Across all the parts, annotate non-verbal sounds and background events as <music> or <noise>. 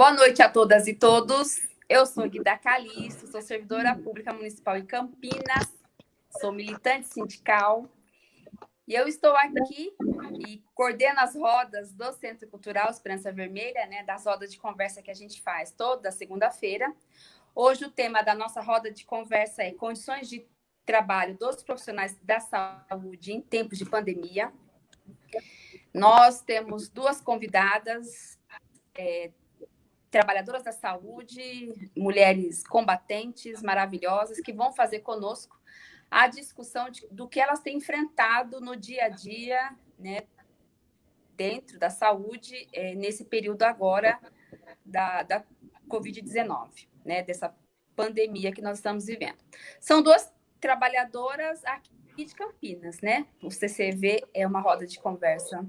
Boa noite a todas e todos. Eu sou Guida Calixto, sou servidora pública municipal em Campinas, sou militante sindical e eu estou aqui e coordeno as rodas do Centro Cultural Esperança Vermelha, né, das rodas de conversa que a gente faz toda segunda-feira. Hoje o tema da nossa roda de conversa é condições de trabalho dos profissionais da saúde em tempos de pandemia. Nós temos duas convidadas, é, trabalhadoras da saúde, mulheres combatentes maravilhosas, que vão fazer conosco a discussão de, do que elas têm enfrentado no dia a dia, né, dentro da saúde, é, nesse período agora da, da Covid-19, né, dessa pandemia que nós estamos vivendo. São duas trabalhadoras aqui de Campinas, né? O CCV é uma roda de conversa,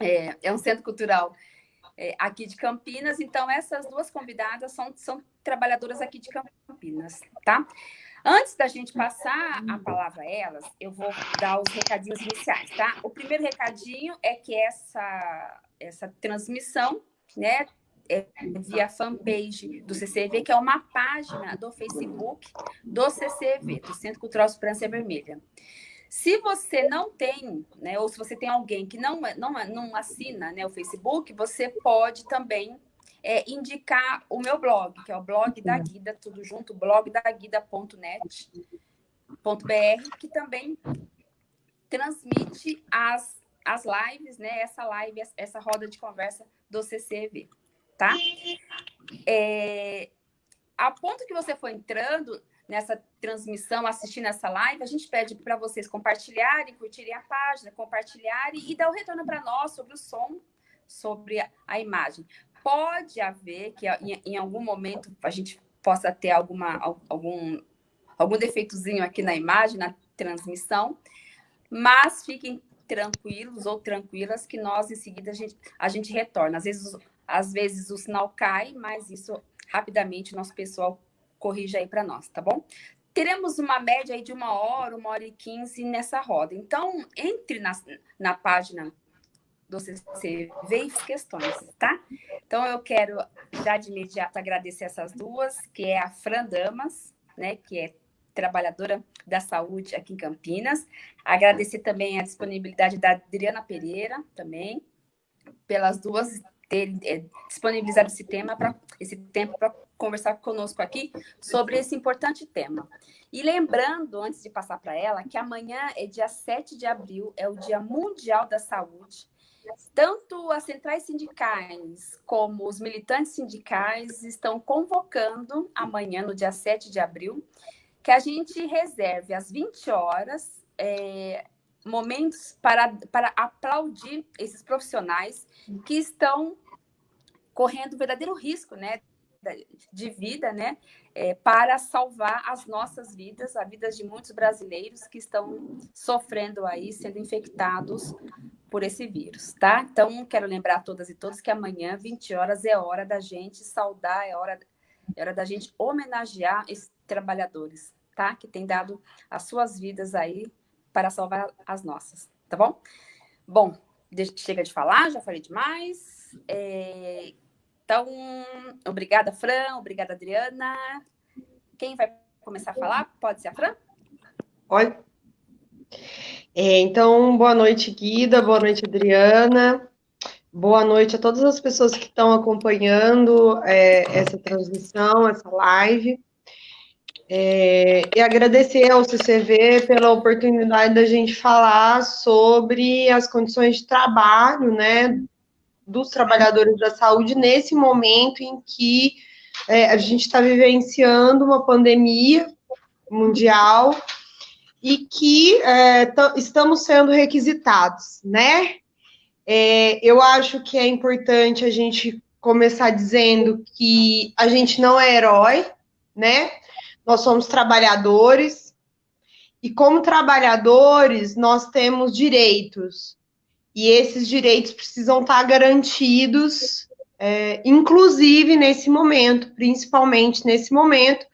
é, é um centro cultural é, aqui de Campinas, então essas duas convidadas são, são trabalhadoras aqui de Campinas, tá? Antes da gente passar a palavra a elas, eu vou dar os recadinhos iniciais, tá? O primeiro recadinho é que essa, essa transmissão, né, é via fanpage do CCV, que é uma página do Facebook do CCV, do Centro Cultural Esperança Vermelha. Se você não tem, né, ou se você tem alguém que não, não, não assina né, o Facebook, você pode também é, indicar o meu blog, que é o blog da Guida, tudo junto, blogdaguida.net.br, que também transmite as, as lives, né? Essa live, essa roda de conversa do CCV, tá? É, a ponto que você for entrando nessa transmissão, assistindo essa live, a gente pede para vocês compartilharem, curtirem a página, compartilharem e dar o retorno para nós sobre o som, sobre a, imagem. Pode haver que em, em, algum momento a gente possa ter alguma, algum, algum defeitozinho aqui na imagem, na transmissão, mas fiquem tranquilos ou tranquilas que nós em seguida a gente, a gente retorna. Às vezes, às vezes o sinal cai, mas isso rapidamente o nosso pessoal corrija aí para nós, tá bom? Teremos uma média aí de uma hora, uma hora e quinze nessa roda. Então, entre na, na página do CCV e questões, tá? Então, eu quero já de imediato agradecer essas duas, que é a Fran Damas, né, que é trabalhadora da saúde aqui em Campinas. Agradecer também a disponibilidade da Adriana Pereira, também, pelas duas terem é, disponibilizado esse tema para esse tempo para conversar conosco aqui sobre esse importante tema. E lembrando, antes de passar para ela, que amanhã é dia 7 de abril, é o Dia Mundial da Saúde. Tanto as centrais sindicais como os militantes sindicais estão convocando amanhã, no dia 7 de abril, que a gente reserve às 20 horas é, momentos para, para aplaudir esses profissionais que estão correndo verdadeiro risco, né, de vida, né, é, para salvar as nossas vidas, a vidas de muitos brasileiros que estão sofrendo aí, sendo infectados por esse vírus, tá? Então, quero lembrar a todas e todos que amanhã, 20 horas, é hora da gente saudar, é hora, é hora da gente homenagear esses trabalhadores, tá? Que têm dado as suas vidas aí para salvar as nossas, tá bom? Bom, chega de falar, já falei demais. É, então, obrigada, Fran, obrigada, Adriana. Quem vai começar a falar? Pode ser a Fran? Oi. É, então, boa noite, Guida, boa noite, Adriana. Boa noite a todas as pessoas que estão acompanhando é, essa transmissão, essa live. É, e agradecer ao CCV pela oportunidade da gente falar sobre as condições de trabalho, né, dos trabalhadores da saúde nesse momento em que é, a gente está vivenciando uma pandemia mundial e que é, estamos sendo requisitados, né? É, eu acho que é importante a gente começar dizendo que a gente não é herói, né? Nós somos trabalhadores, e como trabalhadores, nós temos direitos, e esses direitos precisam estar garantidos, é, inclusive nesse momento, principalmente nesse momento,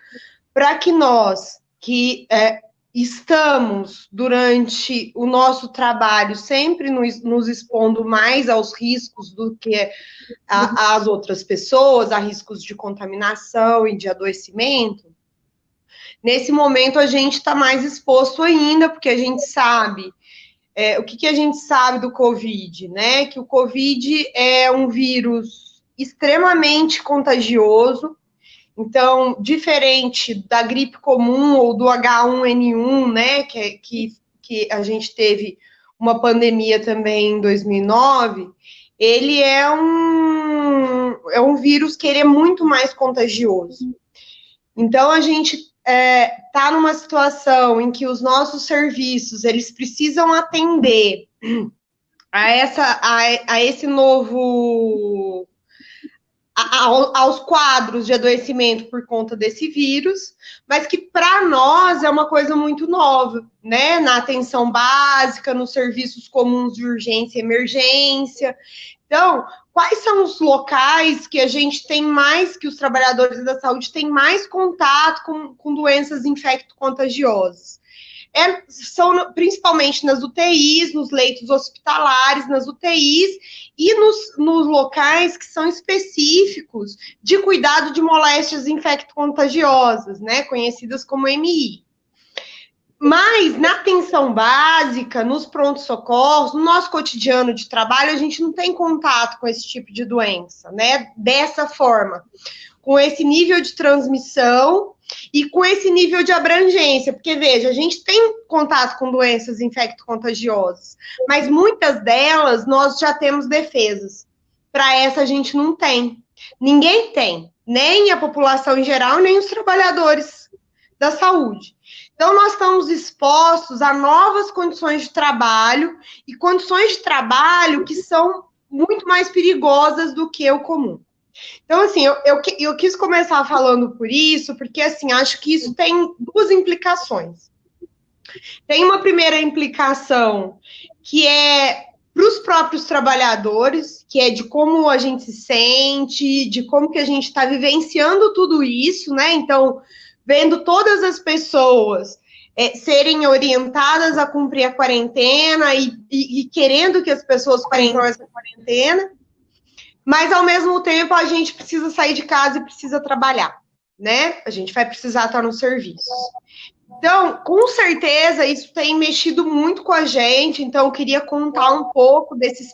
para que nós, que é, estamos, durante o nosso trabalho, sempre nos, nos expondo mais aos riscos do que a, as outras pessoas, a riscos de contaminação e de adoecimento, nesse momento a gente está mais exposto ainda, porque a gente sabe. É, o que, que a gente sabe do Covid, né? Que o Covid é um vírus extremamente contagioso, então, diferente da gripe comum ou do H1N1, né, que, que, que a gente teve uma pandemia também em 2009, ele é um, é um vírus que ele é muito mais contagioso. Então, a gente está é, tá numa situação em que os nossos serviços, eles precisam atender a, essa, a, a esse novo aos quadros de adoecimento por conta desse vírus, mas que para nós é uma coisa muito nova, né? Na atenção básica, nos serviços comuns de urgência e emergência. Então, quais são os locais que a gente tem mais, que os trabalhadores da saúde têm mais contato com, com doenças infecto-contagiosas? é, são principalmente nas UTIs, nos leitos hospitalares, nas UTIs e nos, nos locais que são específicos de cuidado de moléstias infecto-contagiosas, né, conhecidas como MI. Mas na atenção básica, nos prontos-socorros, no nosso cotidiano de trabalho, a gente não tem contato com esse tipo de doença, né? Dessa forma, com esse nível de transmissão e com esse nível de abrangência, porque veja, a gente tem contato com doenças infecto-contagiosas, mas muitas delas nós já temos defesas. Para essa a gente não tem. Ninguém tem, nem a população em geral, nem os trabalhadores da saúde. Então, nós estamos expostos a novas condições de trabalho e condições de trabalho que são muito mais perigosas do que o comum. Então, assim, eu, eu, eu, quis começar falando por isso, porque, assim, acho que isso tem duas implicações. Tem uma primeira implicação, que é para os próprios trabalhadores, que é de como a gente se sente, de como que a gente está vivenciando tudo isso, né? Então, vendo todas as pessoas é, serem orientadas a cumprir a quarentena e, e, e querendo que as pessoas cumprem essa quarentena, mas ao mesmo tempo a gente precisa sair de casa e precisa trabalhar, né? A gente vai precisar estar no serviço. Então, com certeza, isso tem mexido muito com a gente. Então, eu queria contar um pouco desses,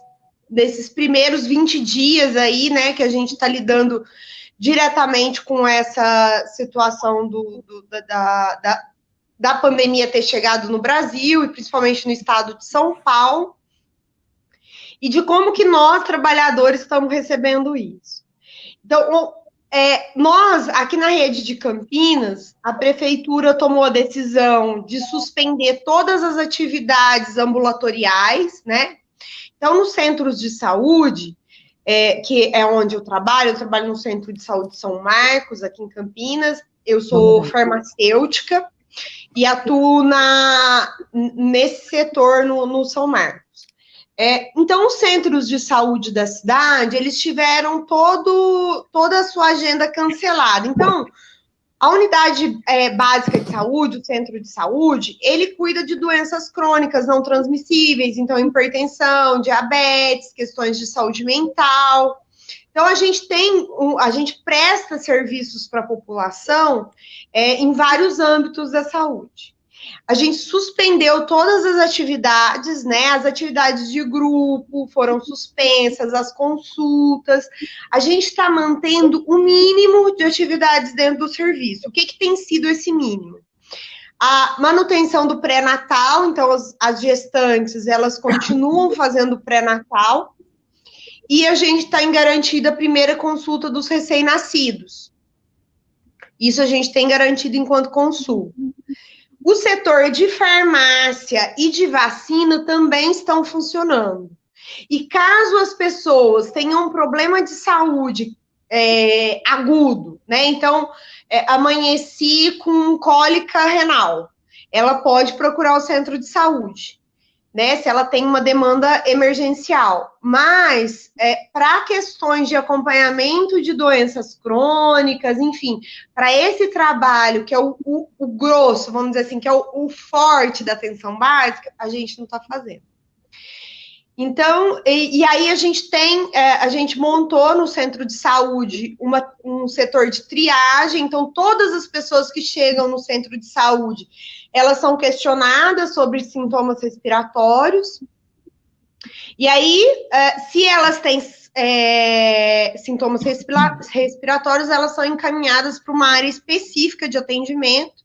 desses primeiros 20 dias aí, né, que a gente está lidando diretamente com essa situação do, do da, da, da pandemia ter chegado no Brasil, e principalmente no estado de São Paulo e de como que nós, trabalhadores, estamos recebendo isso. Então, é, nós, aqui na rede de Campinas, a prefeitura tomou a decisão de suspender todas as atividades ambulatoriais, né? Então, nos centros de saúde, é, que é onde eu trabalho, eu trabalho no Centro de Saúde São Marcos, aqui em Campinas, eu sou farmacêutica e atuo na, nesse setor no, no São Marcos. É, então, os centros de saúde da cidade, eles tiveram todo, toda a sua agenda cancelada. Então, a unidade é, básica de saúde, o centro de saúde, ele cuida de doenças crônicas não transmissíveis, então hipertensão, diabetes, questões de saúde mental. Então a gente tem, a gente presta serviços para a população é, em vários âmbitos da saúde a gente suspendeu todas as atividades, né? As atividades de grupo foram suspensas, as consultas. A gente está mantendo o mínimo de atividades dentro do serviço. O que, que tem sido esse mínimo? A manutenção do pré-natal, então as, as gestantes elas continuam <coughs> fazendo pré-natal e a gente está em garantida a primeira consulta dos recém-nascidos. Isso a gente tem garantido enquanto consulta. O setor de farmácia e de vacina também estão funcionando. E caso as pessoas tenham um problema de saúde é, agudo, né? Então, é, amanheci com cólica renal, ela pode procurar o centro de saúde. Né, se ela tem uma demanda emergencial. Mas, é, para questões de acompanhamento de doenças crônicas, enfim, para esse trabalho, que é o, o, o, grosso, vamos dizer assim, que é o, o forte da atenção básica, a gente não está fazendo. Então, e, e, aí a gente tem, é, a gente montou no centro de saúde uma, um setor de triagem, então todas as pessoas que chegam no centro de saúde, elas são questionadas sobre sintomas respiratórios, e aí, é, se elas têm é, sintomas respiratórios, elas são encaminhadas para uma área específica de atendimento,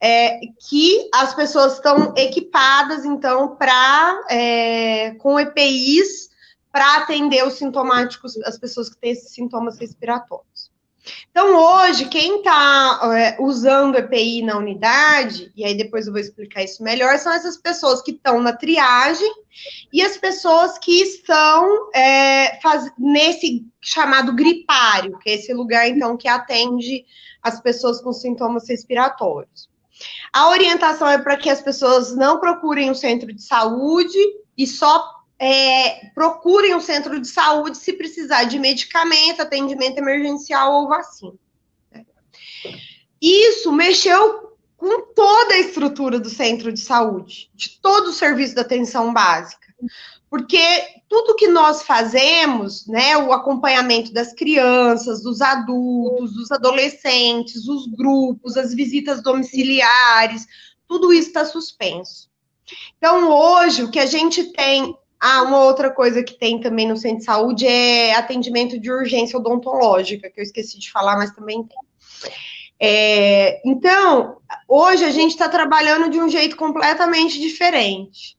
é, que as pessoas estão equipadas, então, para é, com EPIs para atender os sintomáticos, as pessoas que têm esses sintomas respiratórios. Então, hoje, quem está é, usando EPI na unidade, e aí depois eu vou explicar isso melhor, são essas pessoas que estão na triagem e as pessoas que estão é, faz, nesse chamado gripário, que é esse lugar, então, que atende as pessoas com sintomas respiratórios. A orientação é para que as pessoas não procurem o um centro de saúde e só é, procurem o um centro de saúde se precisar de medicamento, atendimento emergencial ou vacina. Isso mexeu com toda a estrutura do centro de saúde, de todo o serviço da atenção básica. Porque tudo que nós fazemos, né, o acompanhamento das crianças, dos adultos, dos adolescentes, os grupos, as visitas domiciliares, tudo isso está suspenso. Então, hoje, o que a gente tem. Ah, uma outra coisa que tem também no centro de saúde é atendimento de urgência odontológica, que eu esqueci de falar, mas também tem. É, então, hoje a gente está trabalhando de um jeito completamente diferente.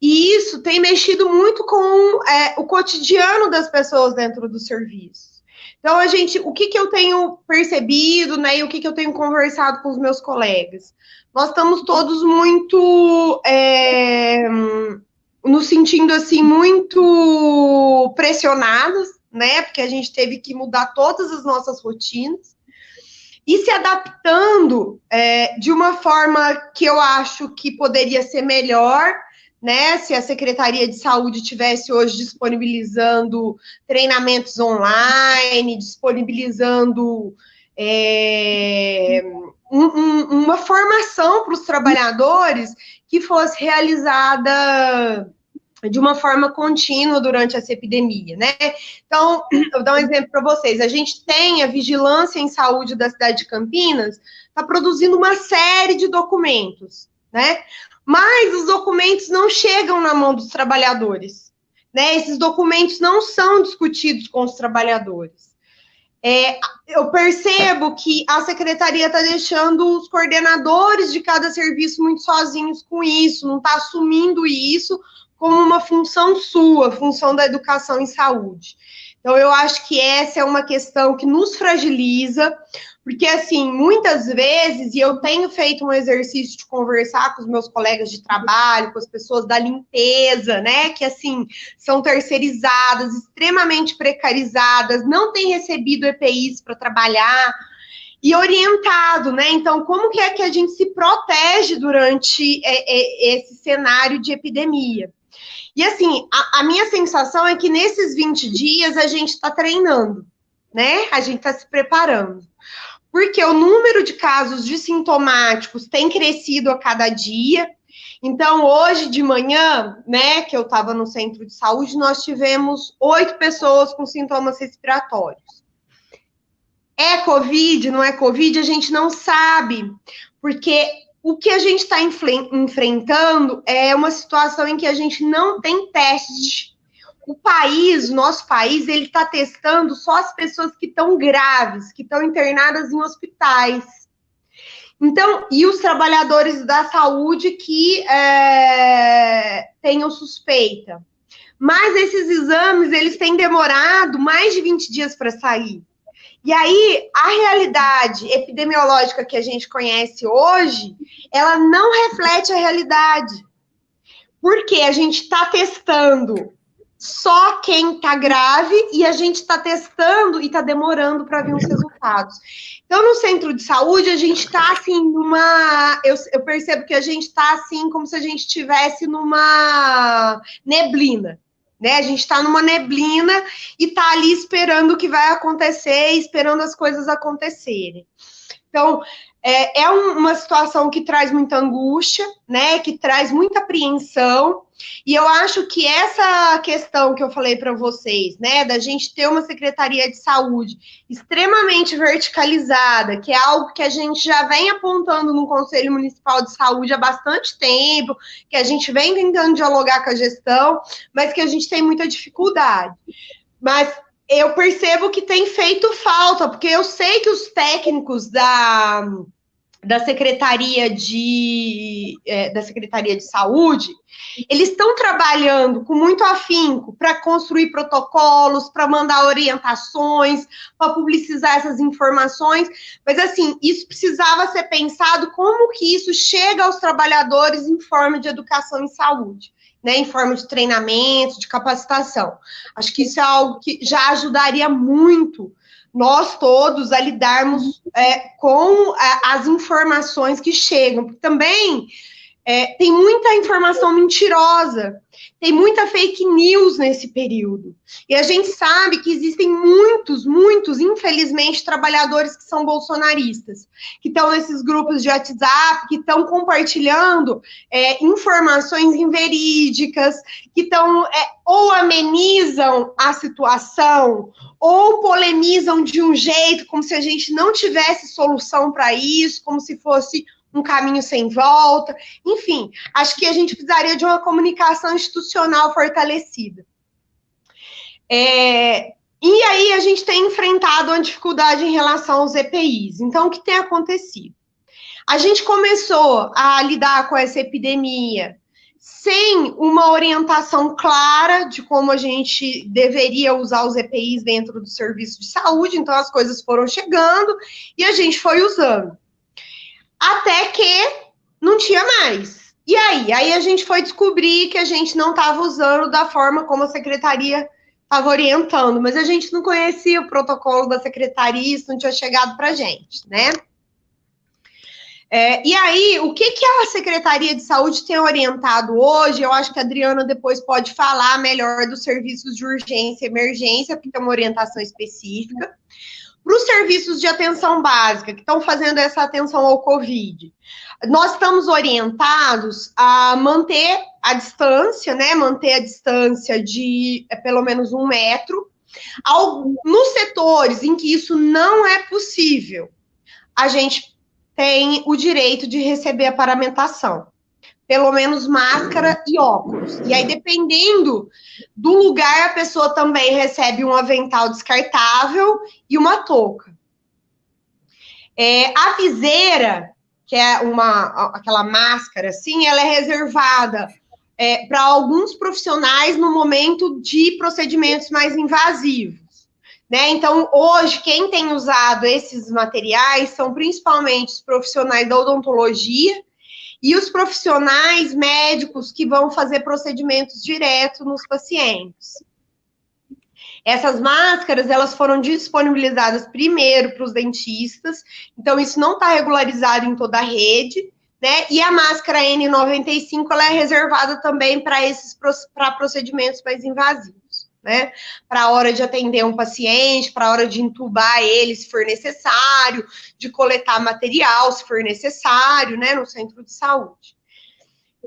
E isso tem mexido muito com é, o cotidiano das pessoas dentro do serviço. Então, a gente, o que, que eu tenho percebido, né, e o que, que eu tenho conversado com os meus colegas? Nós estamos todos muito é, nos sentindo assim muito pressionados, né? Porque a gente teve que mudar todas as nossas rotinas e se adaptando é, de uma forma que eu acho que poderia ser melhor, né? Se a Secretaria de Saúde tivesse hoje disponibilizando treinamentos online, disponibilizando é, um, um, uma formação para os trabalhadores que fosse realizada de uma forma contínua durante essa epidemia, né? Então, <clears throat> vou dar um exemplo para vocês. A gente tem a Vigilância em Saúde da cidade de Campinas, está produzindo uma série de documentos, né? mas os documentos não chegam na mão dos trabalhadores. Né? Esses documentos não são discutidos com os trabalhadores. É, eu percebo que a secretaria está deixando os coordenadores de cada serviço muito sozinhos com isso, não está assumindo isso como uma função sua, função da educação em saúde. Então, eu acho que essa é uma questão que nos fragiliza, porque, assim, muitas vezes, e eu tenho feito um exercício de conversar com os meus colegas de trabalho, com as pessoas da limpeza, né, que, assim, são terceirizadas, extremamente precarizadas, não têm recebido EPIs para trabalhar, e orientado, né? Então, como que é que a gente se protege durante é, é, esse cenário de epidemia? E assim, a, a, minha sensação é que nesses 20 dias a gente está treinando, né? A gente está se preparando porque o número de casos de sintomáticos tem crescido a cada dia. Então, hoje de manhã, né, que eu estava no centro de saúde, nós tivemos oito pessoas com sintomas respiratórios. É Covid, não é Covid? A gente não sabe, porque o que a gente está enfrentando é uma situação em que a gente não tem teste o país, nosso país, ele está testando só as pessoas que estão graves, que estão internadas em hospitais. Então, e os trabalhadores da saúde que é, tenham suspeita. Mas esses exames, eles têm demorado mais de 20 dias para sair. E aí, a realidade epidemiológica que a gente conhece hoje, ela não reflete a realidade. Porque a gente está testando só quem está grave e a gente está testando e está demorando para ver os resultados. Então, no centro de saúde, a gente está assim numa. Eu, eu, percebo que a gente está assim como se a gente estivesse numa neblina. Né? A gente está numa neblina e está ali esperando o que vai acontecer, esperando as coisas acontecerem. Então, é, é uma situação que traz muita angústia, né? Que traz muita apreensão. E eu acho que essa questão que eu falei para vocês, né, da gente ter uma secretaria de saúde extremamente verticalizada, que é algo que a gente já vem apontando no Conselho Municipal de Saúde há bastante tempo, que a gente vem tentando dialogar com a gestão, mas que a gente tem muita dificuldade. Mas eu percebo que tem feito falta, porque eu sei que os técnicos da, da Secretaria de, é, da Secretaria de Saúde, eles estão trabalhando com muito afinco para construir protocolos, para mandar orientações, para publicizar essas informações, mas assim, isso precisava ser pensado como que isso chega aos trabalhadores em forma de educação em saúde né, em forma de treinamento, de capacitação. Acho que isso é algo que já ajudaria muito nós todos a lidarmos é, com a, as informações que chegam. Também é, tem muita informação mentirosa tem muita fake news nesse período. E a gente sabe que existem muitos, muitos, infelizmente, trabalhadores que são bolsonaristas, que estão nesses grupos de WhatsApp, que estão compartilhando é, informações inverídicas, que estão é, ou amenizam a situação, ou polemizam de um jeito como se a gente não tivesse solução para isso, como se fosse um caminho sem volta. Enfim, acho que a gente precisaria de uma comunicação institucional fortalecida. É, e aí a gente tem enfrentado uma dificuldade em relação aos EPIs. Então, o que tem acontecido? A gente começou a lidar com essa epidemia sem uma orientação clara de como a gente deveria usar os EPIs dentro do serviço de saúde, então as coisas foram chegando e a gente foi usando até que não tinha mais. E aí? Aí a gente foi descobrir que a gente não estava usando da forma como a secretaria estava orientando, mas a gente não conhecia o protocolo da secretaria, isso não tinha chegado para a gente, né? É, e aí, o que, que a Secretaria de Saúde tem orientado hoje? Eu acho que a Adriana depois pode falar melhor dos serviços de urgência e emergência, porque tem uma orientação específica. Para os serviços de atenção básica, que estão fazendo essa atenção ao Covid, nós estamos orientados a manter a distância, né? Manter a distância de é, pelo menos um metro. Ao, nos setores em que isso não é possível, a gente tem o direito de receber a paramentação pelo menos máscara e óculos. E aí, dependendo do lugar, a pessoa também recebe um avental descartável e uma touca. É, a viseira, que é uma aquela máscara assim, ela é reservada é, para alguns profissionais no momento de procedimentos mais invasivos. Né? Então, hoje, quem tem usado esses materiais são principalmente os profissionais da odontologia, e os profissionais médicos que vão fazer procedimentos direto nos pacientes. Essas máscaras, elas foram disponibilizadas primeiro para os dentistas, então isso não está regularizado em toda a rede, né? E a máscara N95, ela é reservada também para esses para procedimentos mais invasivos né? Para a hora de atender um paciente, para a hora de entubar ele, se for necessário, de coletar material, se for necessário, né? No centro de saúde.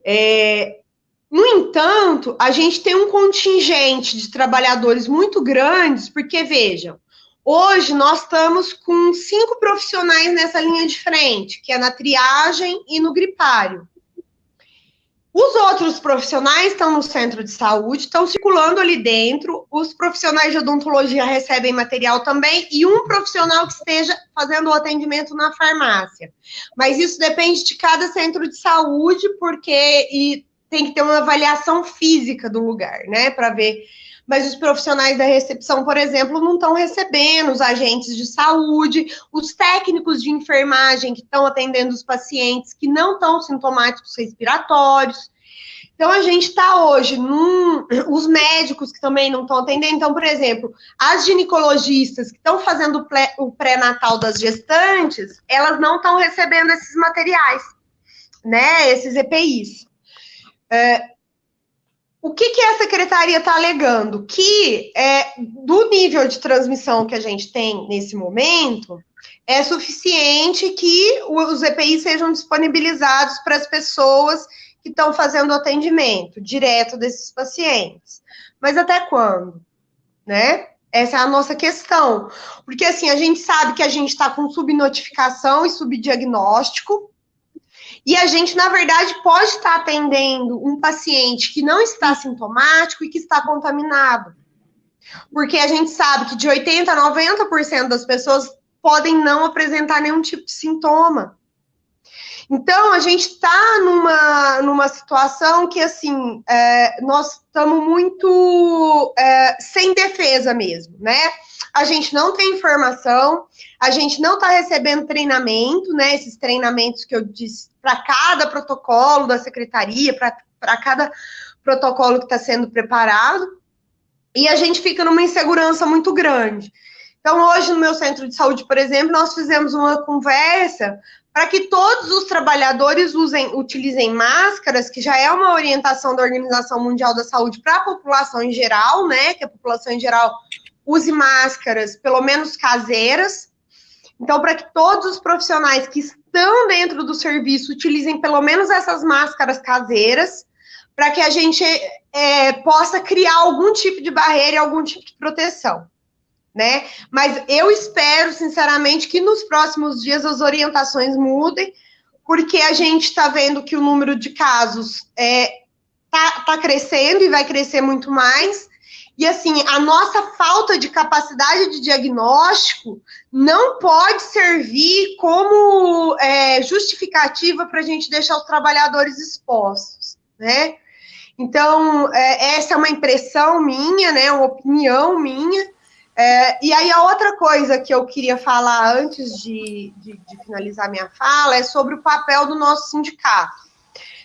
É, no entanto, a gente tem um contingente de trabalhadores muito grandes, porque vejam, hoje nós estamos com cinco profissionais nessa linha de frente, que é na triagem e no gripário. Os outros profissionais estão no centro de saúde, estão circulando ali dentro. Os profissionais de odontologia recebem material também e um profissional que esteja fazendo o atendimento na farmácia. Mas isso depende de cada centro de saúde, porque e tem que ter uma avaliação física do lugar, né, para ver mas os profissionais da recepção, por exemplo, não estão recebendo, os agentes de saúde, os técnicos de enfermagem que estão atendendo os pacientes que não estão sintomáticos respiratórios. Então, a gente está hoje num. <clears throat> Os médicos que também não estão atendendo. Então, por exemplo, as ginecologistas que estão fazendo o pré-natal das gestantes, elas não estão recebendo esses materiais, né? Esses EPIs. É, o que, que a secretaria está alegando? Que é, do nível de transmissão que a gente tem nesse momento, é suficiente que os EPIs sejam disponibilizados para as pessoas que estão fazendo atendimento direto desses pacientes. Mas até quando? Né? Essa é a nossa questão. Porque, assim, a gente sabe que a gente está com subnotificação e subdiagnóstico, e a gente, na verdade, pode estar atendendo um paciente que não está sintomático e que está contaminado. Porque a gente sabe que de 80% a 90% das pessoas podem não apresentar nenhum tipo de sintoma. Então, a gente está numa, numa situação que, assim, é, nós estamos muito é, sem defesa mesmo, né? A gente não tem informação, a gente não está recebendo treinamento, né? Esses treinamentos que eu disse para cada protocolo da secretaria, para cada protocolo que está sendo preparado, e a gente fica numa insegurança muito grande. Então, hoje, no meu centro de saúde, por exemplo, nós fizemos uma conversa para que todos os trabalhadores usem, utilizem máscaras, que já é uma orientação da Organização Mundial da Saúde para a população em geral, né? Que a população em geral use máscaras, pelo menos caseiras. Então, para que todos os profissionais que estão dentro do serviço utilizem pelo menos essas máscaras caseiras, para que a gente é, possa criar algum tipo de barreira e algum tipo de proteção né? Mas eu espero, sinceramente, que nos próximos dias as orientações mudem, porque a gente está vendo que o número de casos é, tá, tá crescendo e vai crescer muito mais. E assim, a nossa falta de capacidade de diagnóstico não pode servir como é, justificativa para a gente deixar os trabalhadores expostos, né? Então, é, essa é uma impressão minha, né? Uma opinião minha. É, e aí, a outra coisa que eu queria falar antes de, de, de, finalizar minha fala é sobre o papel do nosso sindicato.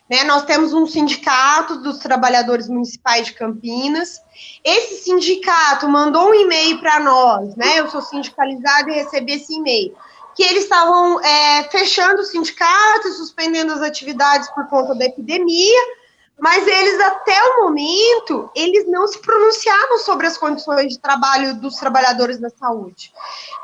Né, nós temos um sindicato dos trabalhadores municipais de Campinas. Esse sindicato mandou um e-mail para nós, né? Eu sou sindicalizada e recebi esse e-mail. Que eles estavam é, fechando o sindicato suspendendo as atividades por conta da epidemia mas eles até o momento eles não se pronunciavam sobre as condições de trabalho dos trabalhadores da saúde.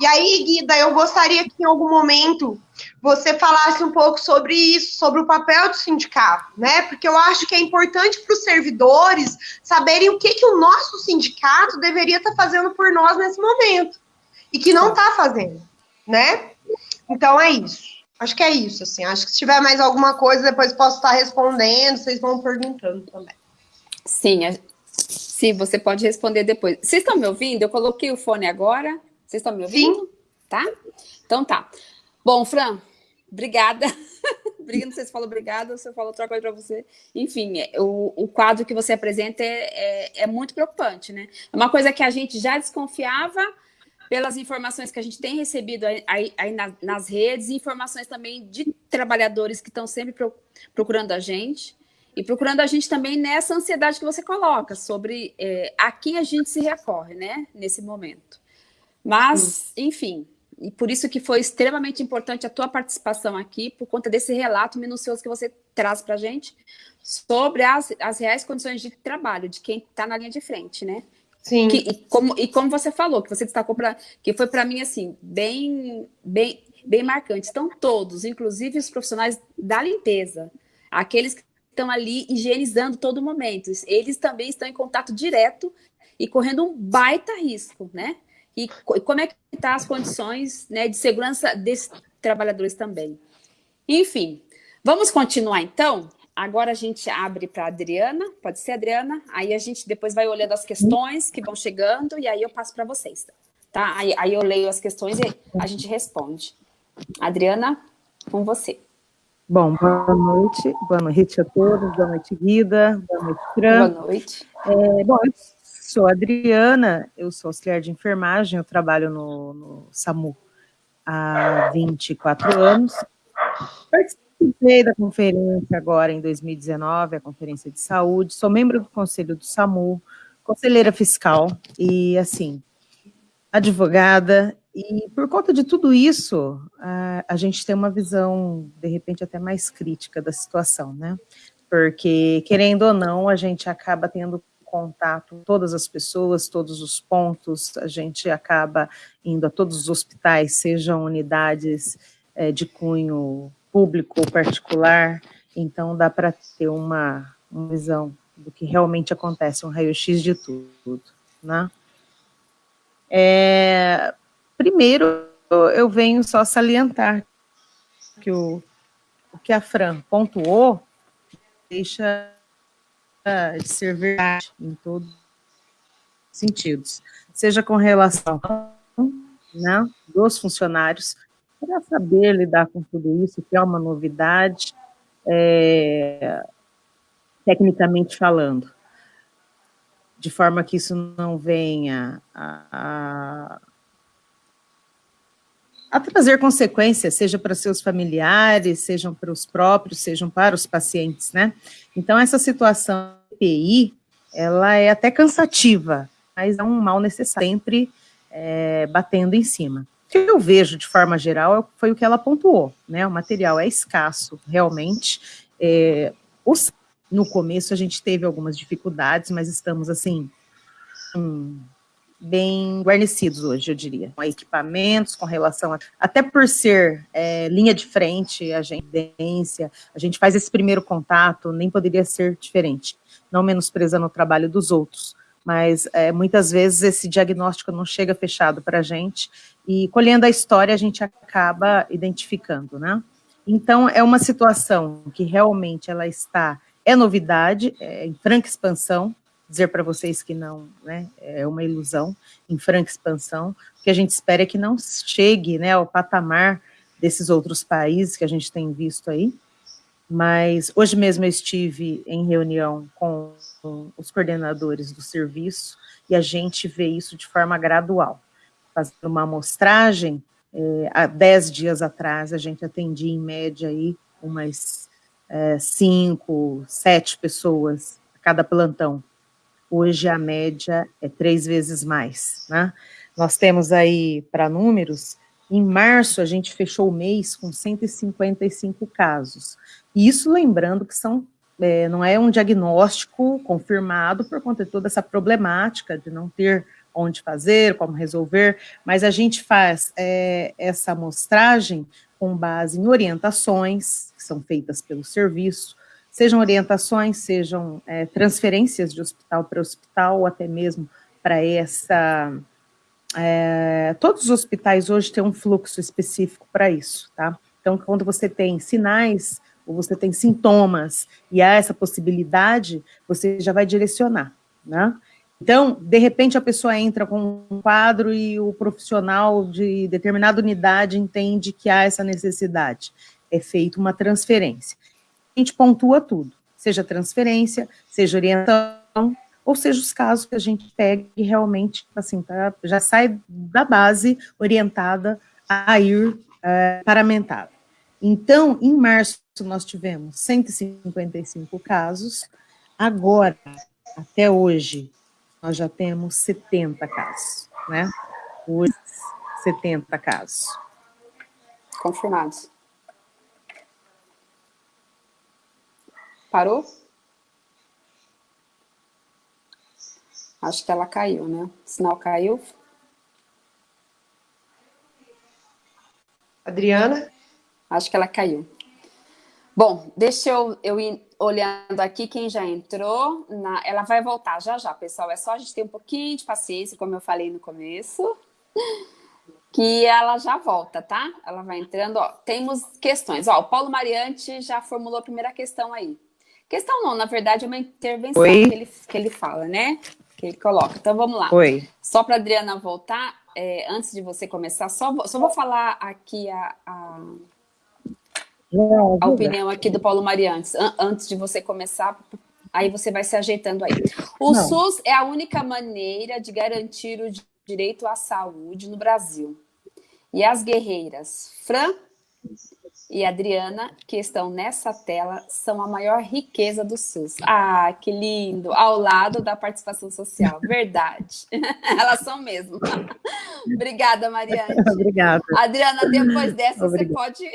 E aí, Guida, eu gostaria que em algum momento você falasse um pouco sobre isso, sobre o papel do sindicato, né? Porque eu acho que é importante para os servidores saberem o que, que o nosso sindicato deveria estar tá fazendo por nós nesse momento e que não está fazendo, né? Então é isso. Acho que é isso, assim. Acho que se tiver mais alguma coisa, depois posso estar respondendo, vocês vão perguntando também. Sim, a... sim, você pode responder depois. Vocês estão me ouvindo? Eu coloquei o fone agora. Vocês estão me ouvindo? Sim. Tá? Então tá. Bom, Fran, obrigada. <laughs> Obrigada, não sei se falou obrigada ou se eu falo outra coisa para você. Enfim, é, o, o quadro que você apresenta é, é, é muito preocupante, né? É uma coisa que a gente já desconfiava, pelas informações que a gente tem recebido aí, aí nas redes, informações também de trabalhadores que estão sempre procurando a gente, e procurando a gente também nessa ansiedade que você coloca, sobre é, a quem a gente se recorre, né, nesse momento. Mas, enfim, e por isso que foi extremamente importante a tua participação aqui, por conta desse relato minucioso que você traz para a gente sobre as, as reais condições de trabalho de quem está na linha de frente, né? Sim. Que, e, como, e como você falou, que você destacou para que foi para mim assim, bem, bem, bem marcante. Estão todos, inclusive os profissionais da limpeza, aqueles que estão ali higienizando todo momento. Eles também estão em contato direto e correndo um baita risco, né? E como é que tá as condições né, de segurança desses trabalhadores também. Enfim, vamos continuar então? Agora a gente abre para a Adriana, pode ser, Adriana? Aí a gente depois vai olhando as questões que vão chegando e aí eu passo para vocês, tá? Aí, aí eu leio as questões e a gente responde. Adriana, com você. Bom, boa noite, boa noite a todos, boa noite, Guida, boa noite, Fran. Boa noite. É, bom, sou Adriana, eu sou auxiliar de enfermagem, eu trabalho no, no SAMU há 24 anos. participei da conferência agora em 2019, a Conferência de Saúde, sou membro do Conselho do SAMU, conselheira fiscal e, assim, advogada, e por conta de tudo isso, a gente tem uma visão, de repente, até mais crítica da situação, né? Porque, querendo ou não, a gente acaba tendo contato todas as pessoas, todos os pontos, a gente acaba indo a todos os hospitais, sejam unidades é, de cunho público ou particular, então dá para ter uma, uma visão do que realmente acontece, um raio-x de tudo, né? É, primeiro, eu venho só salientar que o, o que a Fran pontuou deixa de ser verdade em todos os sentidos, seja com relação né, dos funcionários, para saber lidar com tudo isso, que é uma novidade, é, tecnicamente falando, de forma que isso não venha a, a, a trazer consequências, seja para seus familiares, sejam para os próprios, sejam para os pacientes, né? Então, essa situação EPI, ela é até cansativa, mas é um mal necessário, sempre é, batendo em cima. O que eu vejo, de forma geral, foi o que ela pontuou, né? O material é escasso, realmente. É, no começo, a gente teve algumas dificuldades, mas estamos, assim, hum, bem guarnecidos hoje, eu diria. Com equipamentos, com relação a... Até por ser é, linha de frente, agência, a gente faz esse primeiro contato, nem poderia ser diferente não menosprezando o trabalho dos outros, mas é, muitas vezes esse diagnóstico não chega fechado para a gente, e colhendo a história a gente acaba identificando, né? Então, é uma situação que realmente ela está, é novidade, é em franca expansão, dizer para vocês que não, né, é uma ilusão, em franca expansão, o que a gente espera é que não chegue, né, ao patamar desses outros países que a gente tem visto aí, mas hoje mesmo eu estive em reunião com, os coordenadores do serviço e a gente vê isso de forma gradual. Fazendo uma amostragem, é, há dez dias atrás a gente atendia em média aí umas é, cinco, sete pessoas a cada plantão. Hoje a média é três vezes mais, né? Nós temos aí, para números, em março a gente fechou o mês com 155 casos. Isso lembrando que são, é, não é um diagnóstico confirmado por conta de toda essa problemática de não ter onde fazer, como resolver, mas a gente faz é, essa amostragem com base em orientações que são feitas pelo serviço, sejam orientações, sejam é, transferências de hospital para hospital, ou até mesmo para essa... É, todos os hospitais hoje têm um fluxo específico para isso, tá? Então, quando você tem sinais ou você tem sintomas e há essa possibilidade, você já vai direcionar, né? Então, de repente, a pessoa entra com um quadro e o profissional de determinada unidade entende que há essa necessidade. É feita uma transferência. A gente pontua tudo, seja transferência, seja orientação, ou seja os casos que a gente pega e realmente, assim, tá, já sai da base orientada a ir é, paramentado. Então, em março, nós tivemos 155 casos, agora, até hoje, nós já temos 70 casos, né? Hoje, 70 casos. Confirmados. Parou? Acho que ela caiu, né? O sinal caiu. Adriana? Acho que ela caiu. Bom, deixa eu, eu ir olhando aqui quem já entrou. Na, ela vai voltar já já, pessoal. É só a gente ter um pouquinho de paciência, como eu falei no começo. <laughs> Que ela já volta, tá? Ela vai entrando. Ó, temos questões. Ó, o Paulo Mariante já formulou a primeira questão aí. Questão não, na verdade é uma intervenção que ele, que ele fala, né? Que ele coloca. Então vamos lá. Oi. Só para Adriana voltar, é, antes de você começar, só, só vou falar aqui a, a a opinião aqui do Paulo Mariantes, antes de você começar, aí você vai se ajeitando aí. O Não. SUS é a única maneira de garantir o direito à saúde no Brasil. E as guerreiras Fran e Adriana, que estão nessa tela, são a maior riqueza do SUS. Ah, que lindo! Ao lado da participação social. <laughs> Verdade. <laughs> Elas são mesmo. <laughs> Obrigada, Mariane. Obrigada. Adriana, depois dessa, Obrigada. você pode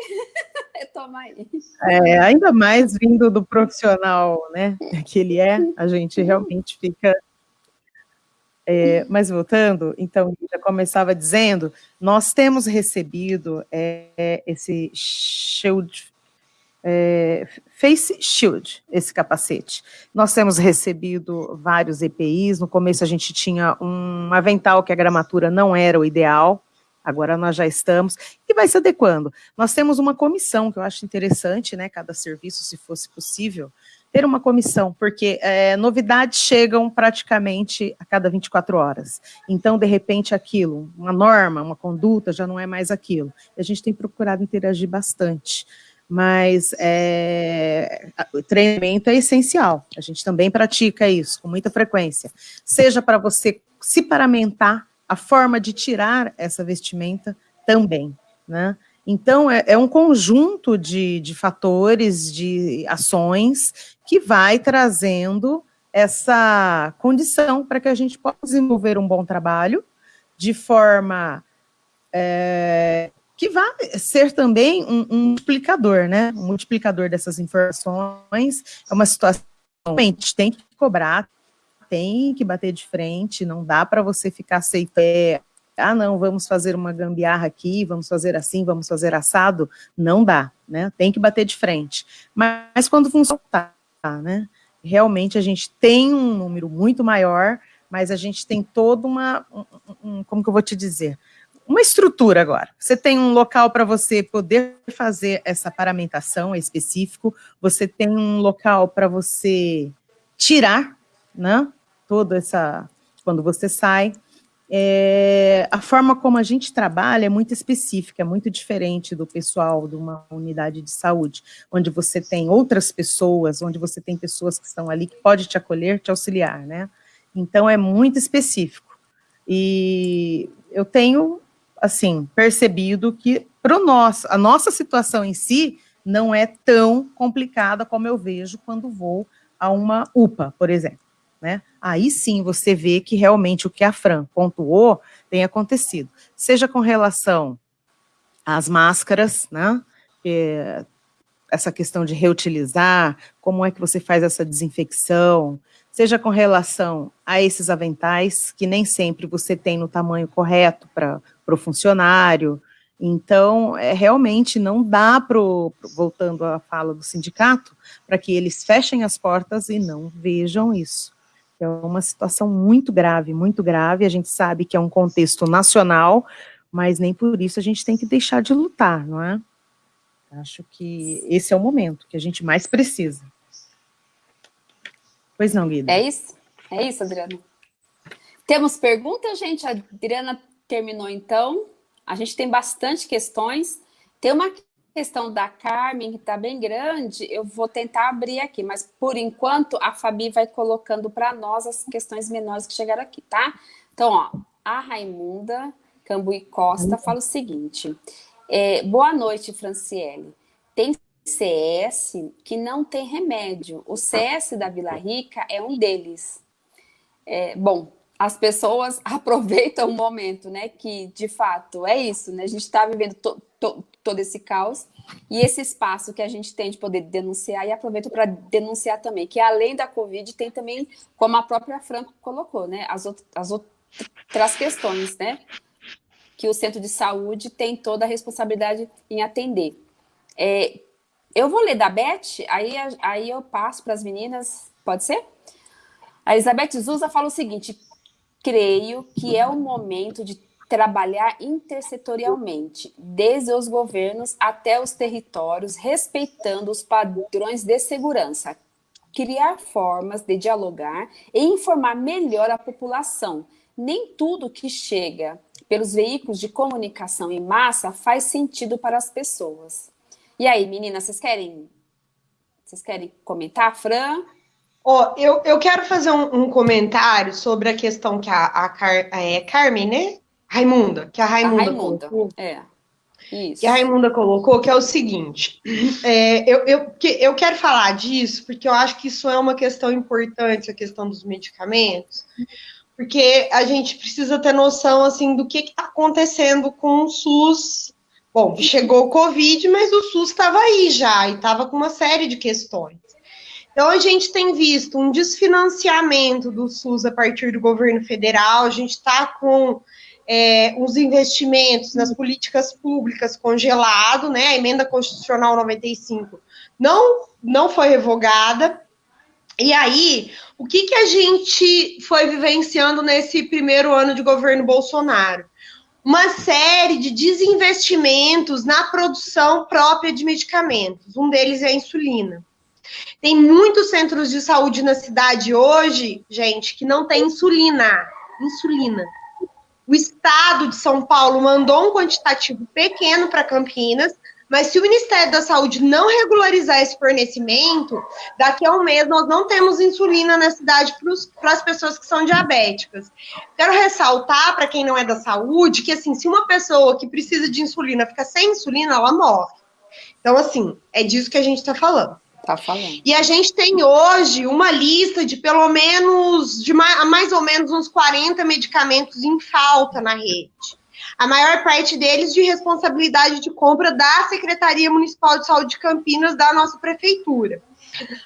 retomar aí. É, ainda mais vindo do profissional né, que ele é, a gente realmente fica é, mas voltando, então, já começava dizendo, nós temos recebido é, esse shield, é, face shield, esse capacete. Nós temos recebido vários EPIs, no começo a gente tinha um avental que a gramatura não era o ideal, agora nós já estamos, e vai se adequando. Nós temos uma comissão, que eu acho interessante, né, cada serviço, se fosse possível, ter uma comissão, porque é, novidades chegam praticamente a cada 24 horas. Então, de repente, aquilo, uma norma, uma conduta, já não é mais aquilo. A gente tem procurado interagir bastante. Mas é, o treinamento é essencial. A gente também pratica isso com muita frequência. Seja para você se paramentar, a forma de tirar essa vestimenta também, né? Então, é, é um conjunto de, de fatores, de ações, que vai trazendo essa condição para que a gente possa desenvolver um bom trabalho de forma é, que vai ser também um, um, multiplicador, né? Um multiplicador dessas informações. É uma situação que a gente tem que cobrar, tem que bater de frente, não dá para você ficar aceitando ah, não, vamos fazer uma gambiarra aqui, vamos fazer assim, vamos fazer assado, não dá, né? Tem que bater de frente. Mas quando funciona, tá, né? Realmente a gente tem um número muito maior, mas a gente tem toda uma, um, um, como que eu vou te dizer, uma estrutura agora. Você tem um local para você poder fazer essa paramentação específico, você tem um local para você tirar, né? Toda essa, quando você sai, é, a forma como a gente trabalha é muito específica, é muito diferente do pessoal de uma unidade de saúde, onde você tem outras pessoas, onde você tem pessoas que estão ali que pode te acolher, te auxiliar, né? Então é muito específico. E eu tenho, assim, percebido que para nosso, a nossa situação em si não é tão complicada como eu vejo quando vou a uma UPA, por exemplo né? Aí sim você vê que realmente o que a Fran pontuou tem acontecido. Seja com relação às máscaras, né? É, essa questão de reutilizar, como é que você faz essa desinfecção, seja com relação a esses aventais, que nem sempre você tem no tamanho correto para o funcionário, então, é, realmente não dá para, voltando à fala do sindicato, para que eles fechem as portas e não vejam isso. É uma situação muito grave, muito grave. A gente sabe que é um contexto nacional, mas nem por isso a gente tem que deixar de lutar, não é? Acho que esse é o momento que a gente mais precisa. Pois não, Guida? É isso? É isso, Adriana. Temos perguntas, gente? A Adriana terminou, então. A gente tem bastante questões. Tem uma questão da Carmen, que está bem grande, eu vou tentar abrir aqui, mas por enquanto a Fabi vai colocando para nós as questões menores que chegaram aqui, tá? Então, ó, a Raimunda Cambuí Costa fala o seguinte: é, boa noite, Franciele. Tem CS que não tem remédio. O CS da Vila Rica é um deles. É, bom, as pessoas <laughs> aproveitam o momento, né? Que de fato é isso, né? A gente está vivendo to, to, todo esse caos e esse espaço que a gente tem de poder denunciar e aproveito para denunciar também, que além da Covid tem também, como a própria Franco colocou, né, as, as outras questões, né, que o centro de saúde tem toda a responsabilidade em atender. É, eu vou ler da Beth, aí, aí eu passo para as meninas, pode ser? A Elizabeth Zusa fala o seguinte, creio que é o momento de trabalhar intersetorialmente, desde os governos até os territórios, respeitando os padrões de segurança, criar formas de dialogar e informar melhor a população. Nem tudo que chega pelos veículos de comunicação em massa faz sentido para as pessoas. E aí, meninas, vocês querem, vocês querem comentar, Fran? Oh, eu, eu quero fazer um, um comentário sobre a questão que a, a, Car, é, Carmen, né? Raimunda, que a Raimunda, a Raimunda é. Isso. que a Raimunda colocou, que é o seguinte: é, eu, eu, eu quero falar disso porque eu acho que isso é uma questão importante, a questão dos medicamentos, porque a gente precisa ter noção assim do que está acontecendo com o SUS. Bom, chegou o Covid, mas o SUS estava aí já e estava com uma série de questões. Então, a gente tem visto um desfinanciamento do SUS a partir do governo federal, a gente está com é, os investimentos nas políticas públicas congelado, né? A emenda constitucional 95 não, não foi revogada. E aí, o que, que a gente foi vivenciando nesse primeiro ano de governo Bolsonaro? Uma série de desinvestimentos na produção própria de medicamentos. Um deles é a insulina. Tem muitos centros de saúde na cidade hoje, gente, que não tem insulina. Insulina. O estado de São Paulo mandou um quantitativo pequeno para Campinas, mas se o Ministério da Saúde não regularizar esse fornecimento, daqui a um mês nós não temos insulina na cidade para as pessoas que são diabéticas. Quero ressaltar para quem não é da saúde que assim, se uma pessoa que precisa de insulina fica sem insulina, ela morre. Então, assim, é disso que a gente está falando. Tá falando. E a gente tem hoje uma lista de pelo menos, de mais, ou menos uns 40 medicamentos em falta na rede. A maior parte deles de responsabilidade de compra da Secretaria Municipal de Saúde de Campinas, da nossa prefeitura.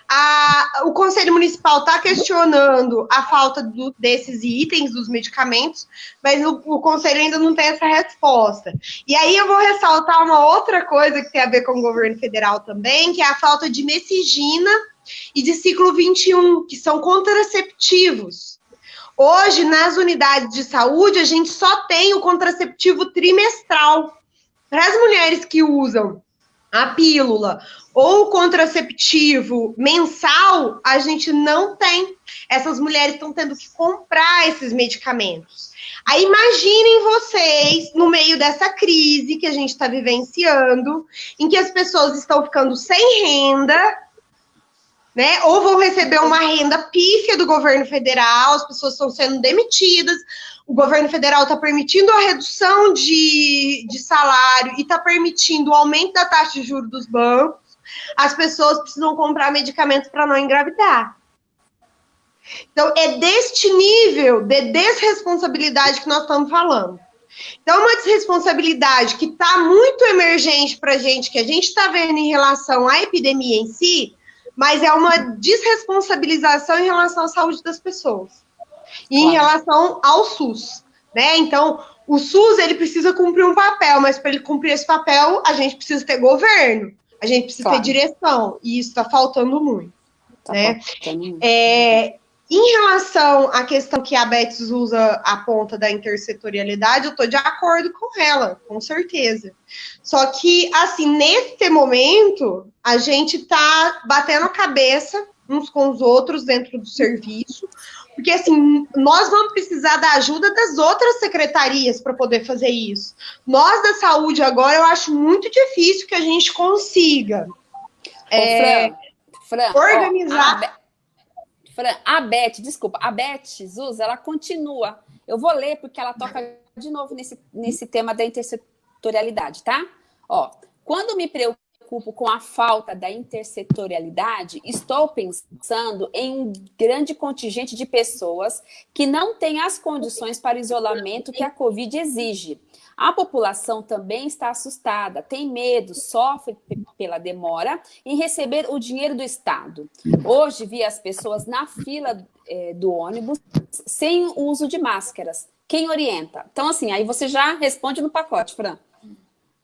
A, o Conselho Municipal está questionando a falta do, desses itens, dos medicamentos, mas o, o, Conselho ainda não tem essa resposta. E aí eu vou ressaltar uma outra coisa que tem a ver com o governo federal também, que é a falta de messigina e de ciclo 21, que são contraceptivos. Hoje, nas unidades de saúde, a gente só tem o contraceptivo trimestral. Para as mulheres que usam a pílula ou contraceptivo mensal, a gente não tem. Essas mulheres estão tendo que comprar esses medicamentos. Aí imaginem vocês, no meio dessa crise que a gente está vivenciando, em que as pessoas estão ficando sem renda, né? Ou vão receber uma renda pífia do governo federal, as pessoas estão sendo demitidas, o governo federal está permitindo a redução de, de salário e está permitindo o aumento da taxa de juros dos bancos, as pessoas precisam comprar medicamentos para não engravidar. Então, é deste nível de desresponsabilidade que nós estamos falando. Então, uma desresponsabilidade que está muito emergente para a gente, que a gente está vendo em relação à epidemia em si, mas é uma desresponsabilização em relação à saúde das pessoas e claro. em relação ao SUS, né? Então, o SUS ele precisa cumprir um papel, mas para ele cumprir esse papel, a gente precisa ter governo, a gente precisa claro. ter direção, e isso está faltando muito. Tá né? Faltando. É, em relação à questão que a Betis usa a ponta da intersetorialidade, eu estou de acordo com ela, com certeza. Só que, assim, nesse momento, a gente está batendo a cabeça uns com os outros dentro do serviço, porque, assim, nós vamos precisar da ajuda das outras secretarias para poder fazer isso. Nós da saúde, agora, eu acho muito difícil que a gente consiga é, Fran, Fran, organizar. Ó, a, Fran, a Beth, desculpa, a Beth Zuz, ela continua. Eu vou ler porque ela toca de novo nesse, nesse tema da intersetorialidade, tá? Ó, quando me preocupo preocupo com a falta da intersetorialidade, estou pensando em um grande contingente de pessoas que não têm as condições para o isolamento que a Covid exige. A população também está assustada, tem medo, sofre pela demora em receber o dinheiro do Estado. Hoje vi as pessoas na fila é, do ônibus sem uso de máscaras. Quem orienta? Então, assim, aí você já responde no pacote, Fran.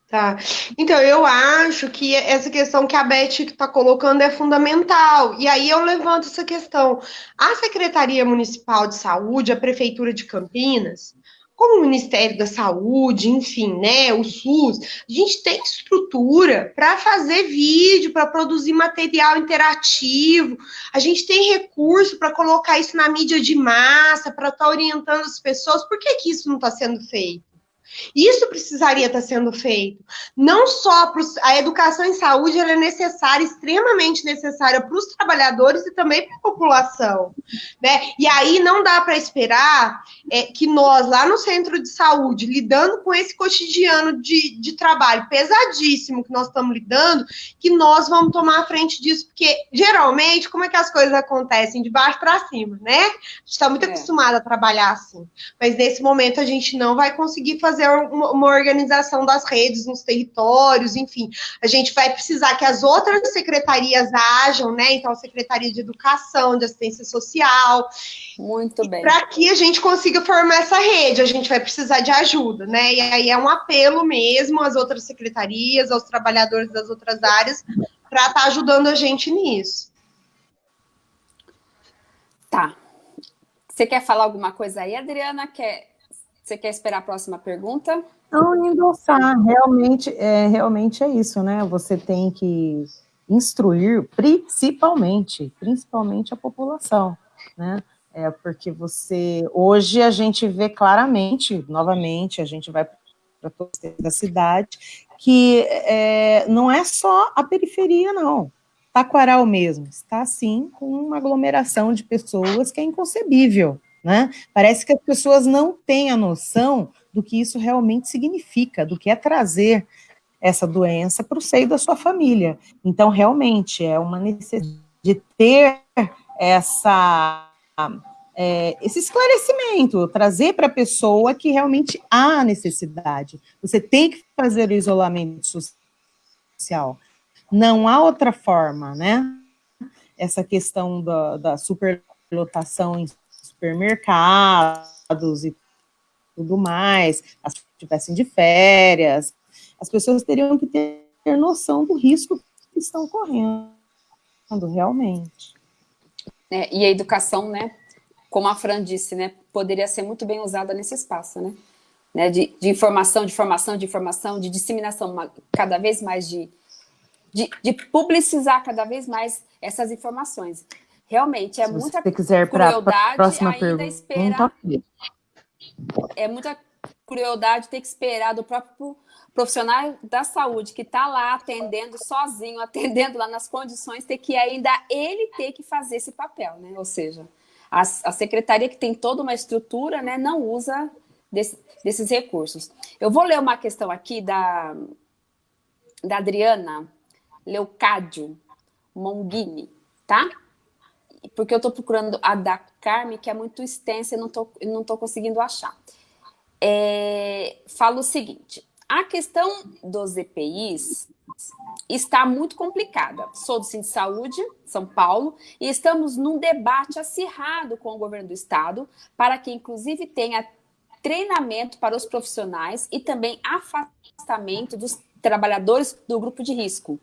Tá. Então, eu acho que essa questão que a Beth está colocando é fundamental. E aí eu levanto essa questão. A Secretaria Municipal de Saúde, a Prefeitura de Campinas, como o Ministério da Saúde, enfim, né, o SUS, a gente tem estrutura para fazer vídeo, para produzir material interativo, a gente tem recurso para colocar isso na mídia de massa, para estar tá orientando as pessoas. Por que, que isso não está sendo feito? Isso precisaria estar sendo feito. Não só para a educação em saúde, ela é necessária, extremamente necessária para os trabalhadores e também para a população. Né? E aí não dá para esperar é, que nós, lá no centro de saúde, lidando com esse cotidiano de, de trabalho pesadíssimo que nós estamos lidando, que nós vamos tomar a frente disso, porque geralmente, como é que as coisas acontecem? De baixo para cima, né? A gente está muito é. acostumado a trabalhar assim. Mas nesse momento a gente não vai conseguir fazer uma, uma organização das redes nos territórios, enfim. A gente vai precisar que as outras secretarias ajam, né? Então, a Secretaria de Educação, de Assistência Social. Muito bem. Para que a gente consiga formar essa rede, a gente vai precisar de ajuda, né? E aí é um apelo mesmo às outras secretarias, aos trabalhadores das outras áreas, para estar tá ajudando a gente nisso. Tá. Você quer falar alguma coisa aí, Adriana? Quer... Você quer esperar a próxima pergunta? Não, endossar. Realmente é, realmente é isso, né? Você tem que instruir principalmente, principalmente a população, né? É porque você, hoje a gente vê claramente, novamente, a gente vai para toda a cidade, que é, não é só a periferia, não. Taquaral mesmo, está sim com uma aglomeração de pessoas que é inconcebível, né? Parece que as pessoas não têm a noção do que isso realmente significa, do que é trazer essa doença para o seio da sua família. Então, realmente, é uma necessidade de ter essa, é, esse esclarecimento, trazer para a pessoa que realmente há necessidade. Você tem que fazer o isolamento social. Não há outra forma, né? Essa questão da, da superlotação em supermercados e tudo mais, as que estivessem de férias, as pessoas teriam que ter noção do risco que estão correndo, realmente. É, e a educação, né, como a Fran disse, né, poderia ser muito bem usada nesse espaço, né, né de, de informação, de formação, de informação, de disseminação cada vez mais de de, de publicizar cada vez mais essas informações. Realmente, é Se muita você quiser crueldade próxima ainda pergunta, esperar. É muita crueldade ter que esperar do próprio profissional da saúde que está lá atendendo sozinho, <laughs> atendendo lá nas condições, ter que ainda ele ter que fazer esse papel, né? Ou seja, a, a secretaria que tem toda uma estrutura, né, não usa desse, desses recursos. Eu vou ler uma questão aqui da, da Adriana, Leucádio Monghini, tá? Porque eu estou procurando a da Carme, que é muito extensa e não estou não tô conseguindo achar. É, fala o seguinte, a questão dos EPIs está muito complicada. Sou do Centro de Saúde, São Paulo, e estamos num debate acirrado com o governo do estado para que, inclusive, tenha treinamento para os profissionais e também afastamento dos trabalhadores do grupo de risco.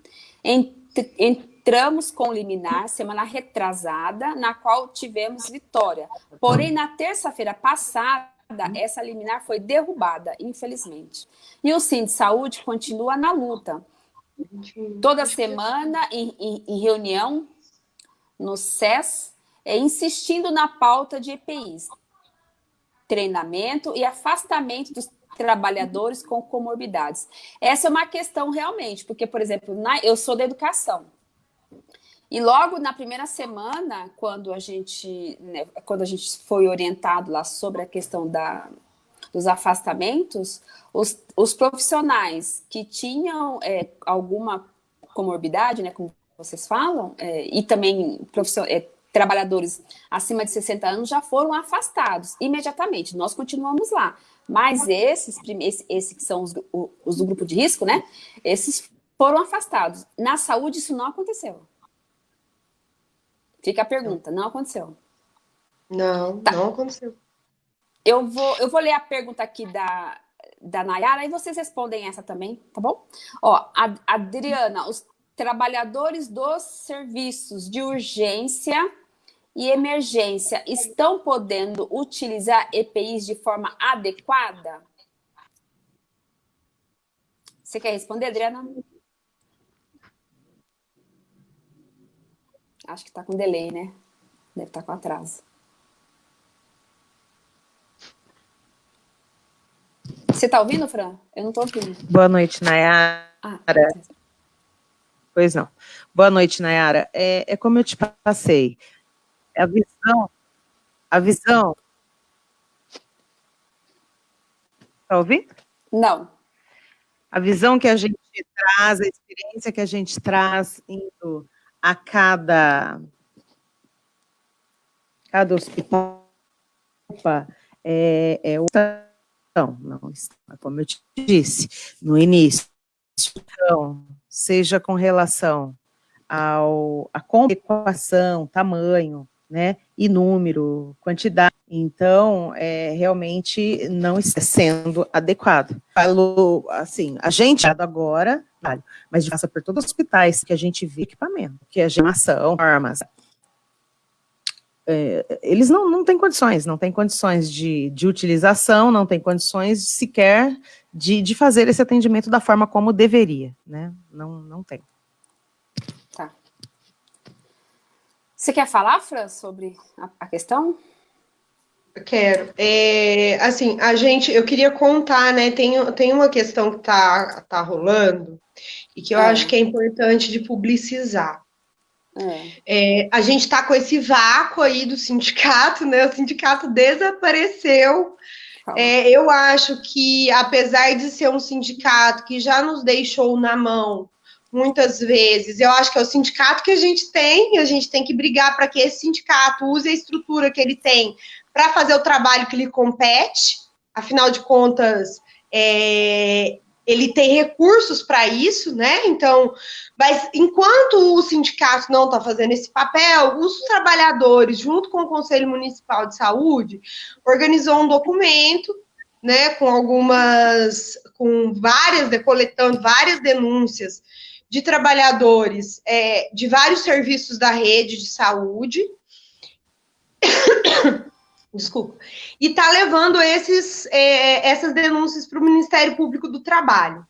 Entramos com liminar semana retrasada, na qual tivemos vitória. Porém, na terça-feira passada, essa liminar foi derrubada, infelizmente. E o Sim de Saúde continua na luta. Toda semana, em, em, em reunião no SES, é, insistindo na pauta de EPIs, treinamento e afastamento dos trabalhadores com comorbidades. Essa é uma questão realmente, porque, por exemplo, na, eu sou da educação. E logo na primeira semana, quando a gente, né, quando a gente foi orientado lá sobre a questão da, dos afastamentos, os, os profissionais que tinham é, alguma comorbidade, né, como vocês falam, é, e também é, trabalhadores acima de 60 anos já foram afastados imediatamente. Nós continuamos lá. Mas esses, esse, esse que são os, os do grupo de risco, né? Esses foram afastados. Na saúde, isso não aconteceu. Fica a pergunta, não aconteceu. Não, tá. não aconteceu. Eu vou, eu vou ler a pergunta aqui da, da Nayara e vocês respondem essa também, tá bom? Ó, a, Adriana, os trabalhadores dos serviços de urgência e emergência estão podendo utilizar EPIs de forma adequada? Você quer responder, Adriana? Acho que está com delay, né? Deve estar tá com atraso. Você está ouvindo, Fran? Eu não estou ouvindo. Boa noite, Nayara. Ah, pois não. Boa noite, Nayara. É, é como eu te passei. A visão, a visão... Está ouvindo? Não. A visão que a gente traz, a experiência que a gente traz indo a cada, cada hospital é, é outra. Não, não, como eu te disse no início, então, seja com relação ao, a equação, tamanho, né, e número, quantidade, então, é, realmente não está sendo adequado. Falou, assim, a gente agora, mas passa por todos os hospitais que a gente vê equipamento, que é geração, formas, é, eles não, não têm condições, não têm condições de, de utilização, não têm condições sequer de, de fazer esse atendimento da forma como deveria, né? Não, não tem. Tá. Você quer falar, Fran, sobre a, a questão? Quero. É, assim, a gente, eu queria contar, né? Tem, tem uma questão que tá, tá rolando e que eu é. acho que é importante de publicizar. É. É, a gente está com esse vácuo aí do sindicato, né? O sindicato desapareceu. É, eu acho que, apesar de ser um sindicato que já nos deixou na mão muitas vezes, eu acho que é o sindicato que a gente tem, a gente tem que brigar para que esse sindicato use a estrutura que ele tem para fazer o trabalho que lhe compete. Afinal de contas, é, ele tem recursos para isso, né? Então, mas enquanto o sindicato não está fazendo esse papel, os trabalhadores, junto com o Conselho Municipal de Saúde, organizou um documento, né, com algumas, com várias, coletando várias denúncias de trabalhadores é, de vários serviços da rede de saúde. <coughs> Desculpa. E está levando esses, é, essas denúncias para o Ministério Público do Trabalho.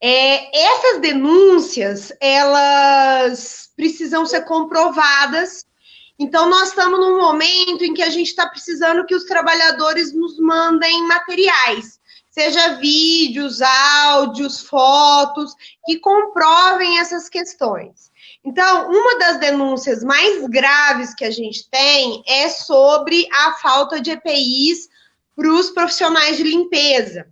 É, essas denúncias, elas precisam ser comprovadas. Então, nós estamos num momento em que a gente está precisando que os trabalhadores nos mandem materiais, seja vídeos, áudios, fotos, que comprovem essas questões. Então, uma das denúncias mais graves que a gente tem é sobre a falta de EPIs para os profissionais de limpeza.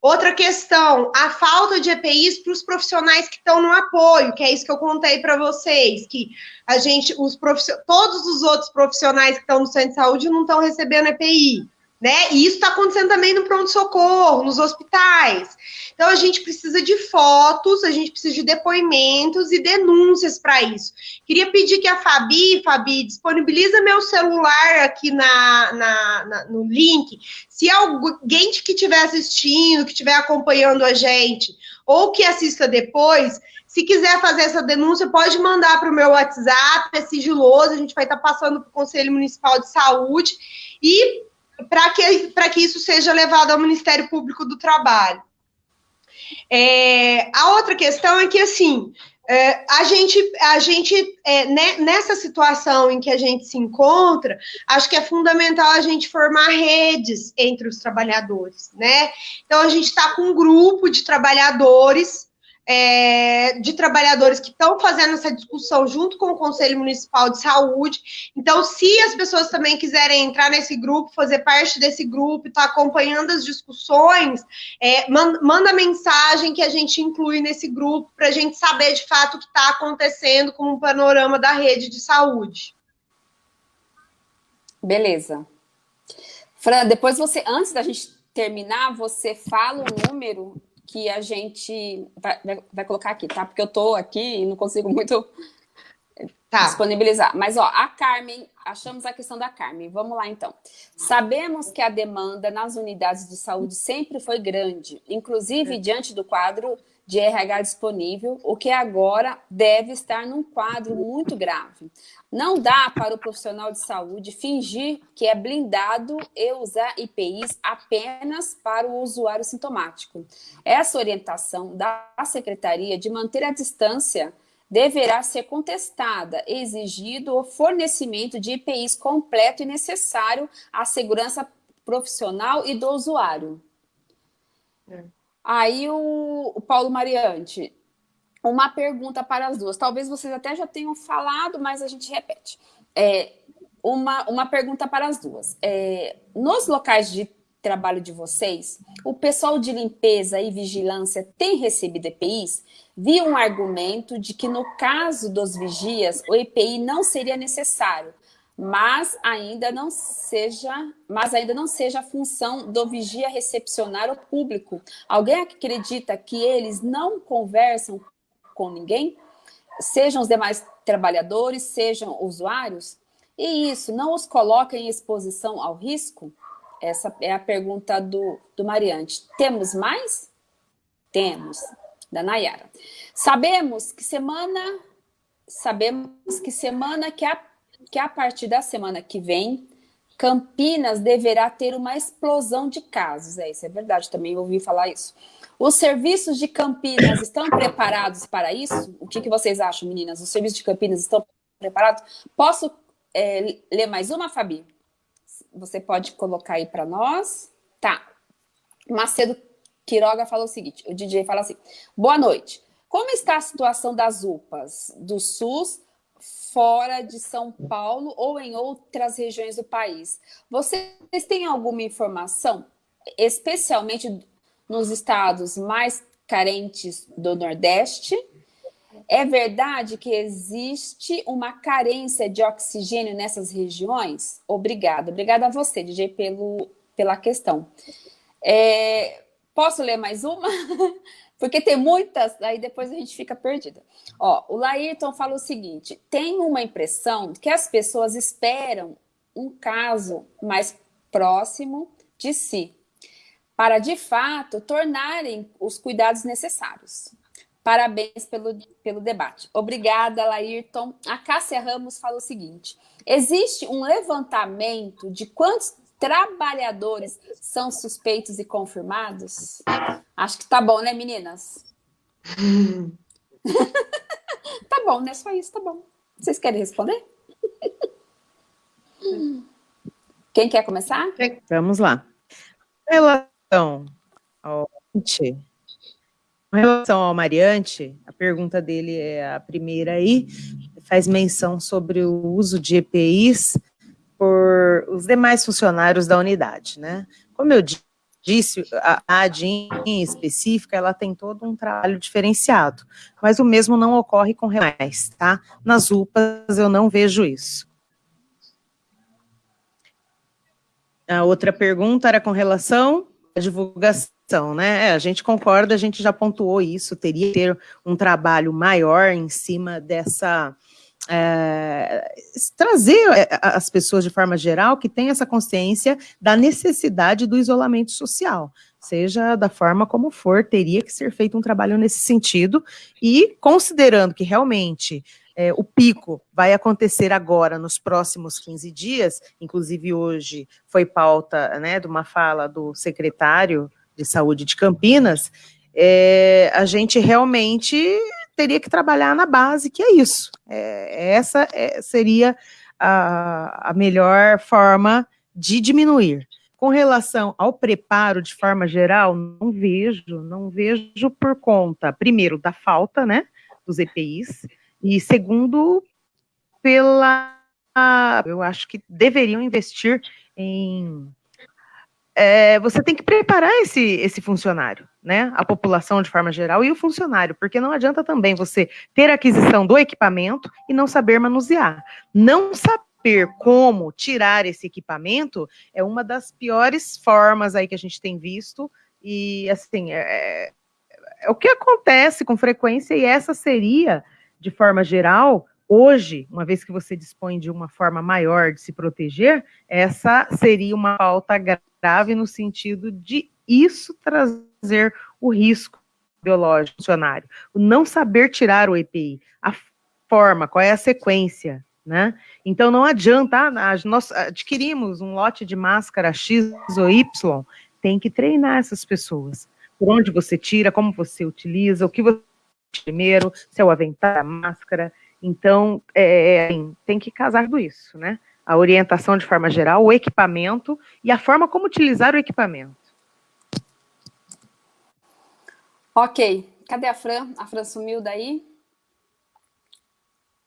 Outra questão, a falta de EPIs para os profissionais que estão no apoio, que é isso que eu contei para vocês, que a gente, os todos os outros profissionais que estão no centro de saúde não estão recebendo EPI né? E isso está acontecendo também no pronto-socorro, nos hospitais. Então, a gente precisa de fotos, a gente precisa de depoimentos e denúncias para isso. Queria pedir que a Fabi, Fabi, disponibiliza meu celular aqui na, na, na no link. Se alguém que estiver assistindo, que estiver acompanhando a gente, ou que assista depois, se quiser fazer essa denúncia, pode mandar para o meu WhatsApp, é sigiloso, a gente vai estar tá passando para o Conselho Municipal de Saúde. E para que, que isso seja levado ao Ministério Público do Trabalho. É, a outra questão é que, assim, é, a gente, a gente é, né, nessa situação em que a gente se encontra, acho que é fundamental a gente formar redes entre os trabalhadores, né? Então, a gente está com um grupo de trabalhadores é, de trabalhadores que estão fazendo essa discussão junto com o Conselho Municipal de Saúde. Então, se as pessoas também quiserem entrar nesse grupo, fazer parte desse grupo, estar tá acompanhando as discussões, é, manda, manda mensagem que a gente inclui nesse grupo para a gente saber de fato o que está acontecendo com o panorama da rede de saúde. Beleza. Fran, depois você, antes da gente terminar, você fala o número que a gente vai, vai, colocar aqui, tá? Porque eu tô aqui e não consigo muito tá. disponibilizar. Mas, ó, a Carmen, achamos a questão da Carmen. Vamos lá, então. Sabemos que a demanda nas unidades de saúde sempre foi grande, inclusive é. diante do quadro de RH disponível, o que agora deve estar num quadro muito grave. Não dá para o profissional de saúde fingir que é blindado e usar IPIs apenas para o usuário sintomático. Essa orientação da Secretaria de manter a distância deverá ser contestada, exigido o fornecimento de IPIs completo e necessário à segurança profissional e do usuário. É. Aí o, o Paulo Mariante, uma pergunta para as duas. Talvez vocês até já tenham falado, mas a gente repete. É, uma, uma pergunta para as duas. É, nos locais de trabalho de vocês, o pessoal de limpeza e vigilância tem recebido EPIs? Vi um argumento de que no caso dos vigias, o EPI não seria necessário, mas ainda não seja, mas ainda não seja a função do vigia recepcionar o público. Alguém acredita que eles não conversam com ninguém? Sejam os demais trabalhadores, sejam usuários? E isso não os coloca em exposição ao risco? Essa é a pergunta do, do Mariante. Temos mais? Temos, da Nayara. Sabemos que semana, sabemos que semana que a, que a partir da semana que vem, Campinas deverá ter uma explosão de casos. É, isso é verdade, também ouvi falar isso. Os serviços de Campinas estão preparados para isso? O que, que vocês acham, meninas? Os serviços de Campinas estão preparados? Posso é, ler mais uma, Fabi? você pode colocar aí para nós. Tá. Macedo Quiroga falou o seguinte, o DJ fala assim, boa noite. Como está a situação das UPAs do SUS fora de São Paulo ou em outras regiões do país? Vocês têm alguma informação, especialmente nos estados mais carentes do Nordeste, é verdade que existe uma carência de oxigênio nessas regiões? Obrigada. Obrigada a você, DJ, pelo, pela questão. É, posso ler mais uma? <laughs> Porque tem muitas, aí depois a gente fica perdida. Ó, o Laírton fala o seguinte, tem uma impressão que as pessoas esperam um caso mais próximo de si, para, de fato, tornarem os cuidados necessários. Parabéns pelo, pelo debate. Obrigada, Laírton. A Cássia Ramos fala o seguinte, existe um levantamento de quantos trabalhadores são suspeitos e confirmados? Acho que tá bom, né, meninas? <laughs> tá bom, né? Só isso, tá bom. Vocês querem responder? Quem quer começar? Vamos lá. Relação ao com relação ao Mariante, a pergunta dele é a primeira aí, faz menção sobre o uso de EPIs por os demais funcionários da unidade, né? Como eu disse, a ADIM em específica, ela tem todo um trabalho diferenciado, mas o mesmo não ocorre com remais, tá? Nas UPAs eu não vejo isso. A outra pergunta era com relação à divulgação né? É, a gente concorda, a gente já pontuou isso, teria que ter um trabalho maior em cima dessa... É, trazer é, as pessoas de forma geral que têm essa consciência da necessidade do isolamento social, seja da forma como for, teria que ser feito um trabalho nesse sentido, e considerando que realmente é, o pico vai acontecer agora, nos próximos 15 dias, inclusive hoje foi pauta né, de uma fala do secretário de Saúde de Campinas, é, a gente realmente teria que trabalhar na base, que é isso. É, essa é, seria a, a melhor forma de diminuir. Com relação ao preparo, de forma geral, não vejo, não vejo por conta, primeiro, da falta, né, dos EPIs, e segundo, pela, eu acho que deveriam investir em é, você tem que preparar esse, esse funcionário, né? A população de forma geral e o funcionário, porque não adianta também você ter aquisição do equipamento e não saber manusear. Não saber como tirar esse equipamento é uma das piores formas aí que a gente tem visto, e assim, é, é, é o que acontece com frequência, e essa seria, de forma geral, Hoje, uma vez que você dispõe de uma forma maior de se proteger, essa seria uma falta grave no sentido de isso trazer o risco biológico funcionário. O não saber tirar o EPI, a forma, qual é a sequência, né? Então não adianta, ah, nós adquirimos um lote de máscara X ou Y, tem que treinar essas pessoas. Por onde você tira, como você utiliza, o que você primeiro, se é o avental, a máscara, então, é, assim, tem que casar tudo isso, né? A orientação de forma geral, o equipamento e a forma como utilizar o equipamento. Ok, cadê a Fran? A Fran sumiu daí?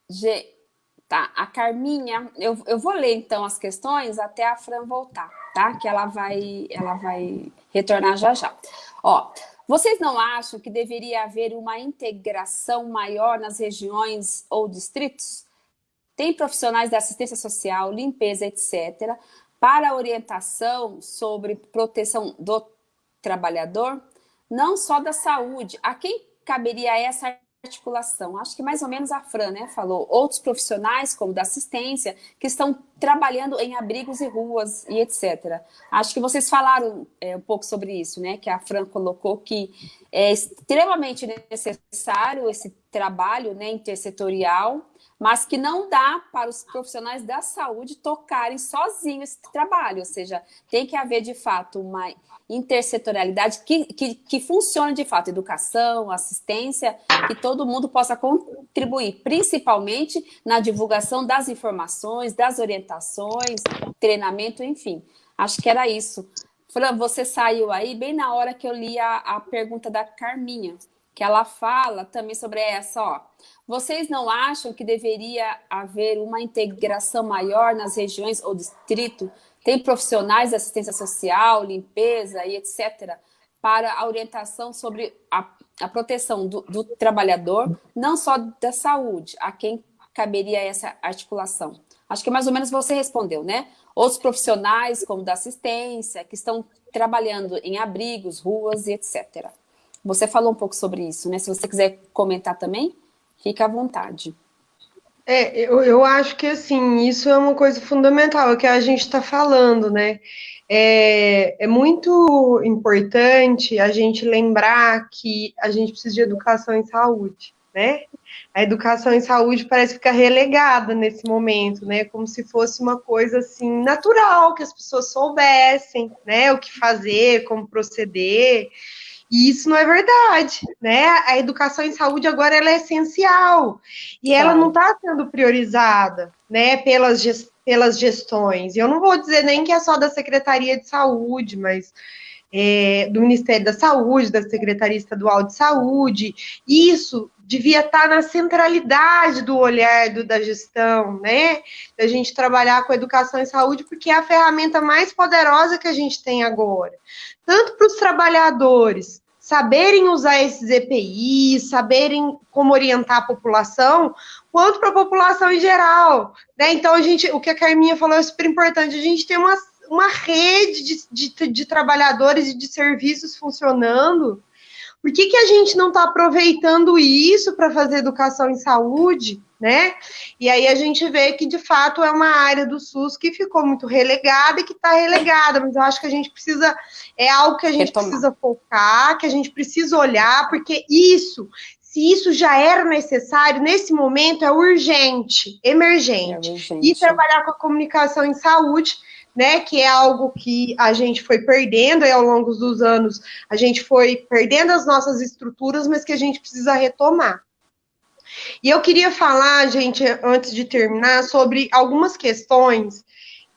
G. Tá, a Carminha, eu, eu vou ler então as questões até a Fran voltar, tá? Que ela vai, ela vai retornar já já. Ó, vocês não acham que deveria haver uma integração maior nas regiões ou distritos? Tem profissionais da assistência social, limpeza, etc., para orientação sobre proteção do trabalhador, não só da saúde. A quem caberia essa articulação? Acho que mais ou menos a Fran né, falou. Outros profissionais, como da assistência, que estão trabalhando em abrigos e ruas e etc. Acho que vocês falaram é, um pouco sobre isso, né? Que a Fran colocou que é extremamente necessário esse trabalho né, intersetorial mas que não dá para os profissionais da saúde tocarem sozinhos esse trabalho, ou seja, tem que haver de fato uma intersetorialidade que, que, que funcione de fato, educação, assistência, que todo mundo possa contribuir, principalmente na divulgação das informações, das orientações, treinamento, enfim. Acho que era isso. Fran, você saiu aí bem na hora que eu li a, a pergunta da Carminha, que ela fala também sobre essa, ó. Vocês não acham que deveria haver uma integração maior nas regiões ou distrito? Tem profissionais de assistência social, limpeza e etc. para a orientação sobre a, a proteção do, do trabalhador, não só da saúde, a quem caberia essa articulação? Acho que mais ou menos você respondeu, né? Outros profissionais, como da assistência, que estão trabalhando em abrigos, ruas e etc. Você falou um pouco sobre isso, né? Se você quiser comentar também. Fica à vontade. É, eu, eu acho que assim, isso é uma coisa fundamental, é o que a gente está falando, né? É, é muito importante a gente lembrar que a gente precisa de educação em saúde, né? A educação em saúde parece ficar relegada nesse momento, né? Como se fosse uma coisa assim natural, que as pessoas soubessem, né? O que fazer, como proceder. E isso não é verdade, né? A educação em saúde agora é essencial e ela não está sendo priorizada, né? Pelas, pelas gestões. E eu não vou dizer nem que é só da Secretaria de Saúde, mas é, do Ministério da Saúde, da Secretaria Estadual de Saúde. Isso devia estar tá na centralidade do olhar do, da gestão, né? Da gente trabalhar com educação em saúde, porque é a ferramenta mais poderosa que a gente tem agora. Tanto para os trabalhadores, saberem usar esses EPIs, saberem como orientar a população, quanto para a população em geral. Né? Então, a gente, o que a Carminha falou é super importante, a gente tem uma, uma rede de, de, de trabalhadores e de serviços funcionando. Por que, que a gente não está aproveitando isso para fazer educação em saúde? né? E aí a gente vê que de fato é uma área do SUS que ficou muito relegada e que está relegada, mas eu acho que a gente precisa, é algo que a gente Retomar. precisa focar, que a gente precisa olhar, porque isso, se isso já era necessário, nesse momento é urgente, emergente. É urgente. E trabalhar com a comunicação em saúde, né, que é algo que a gente foi perdendo aí ao longo dos anos, a gente foi perdendo as nossas estruturas, mas que a gente precisa retomar. E eu queria falar, gente, antes de terminar, sobre algumas questões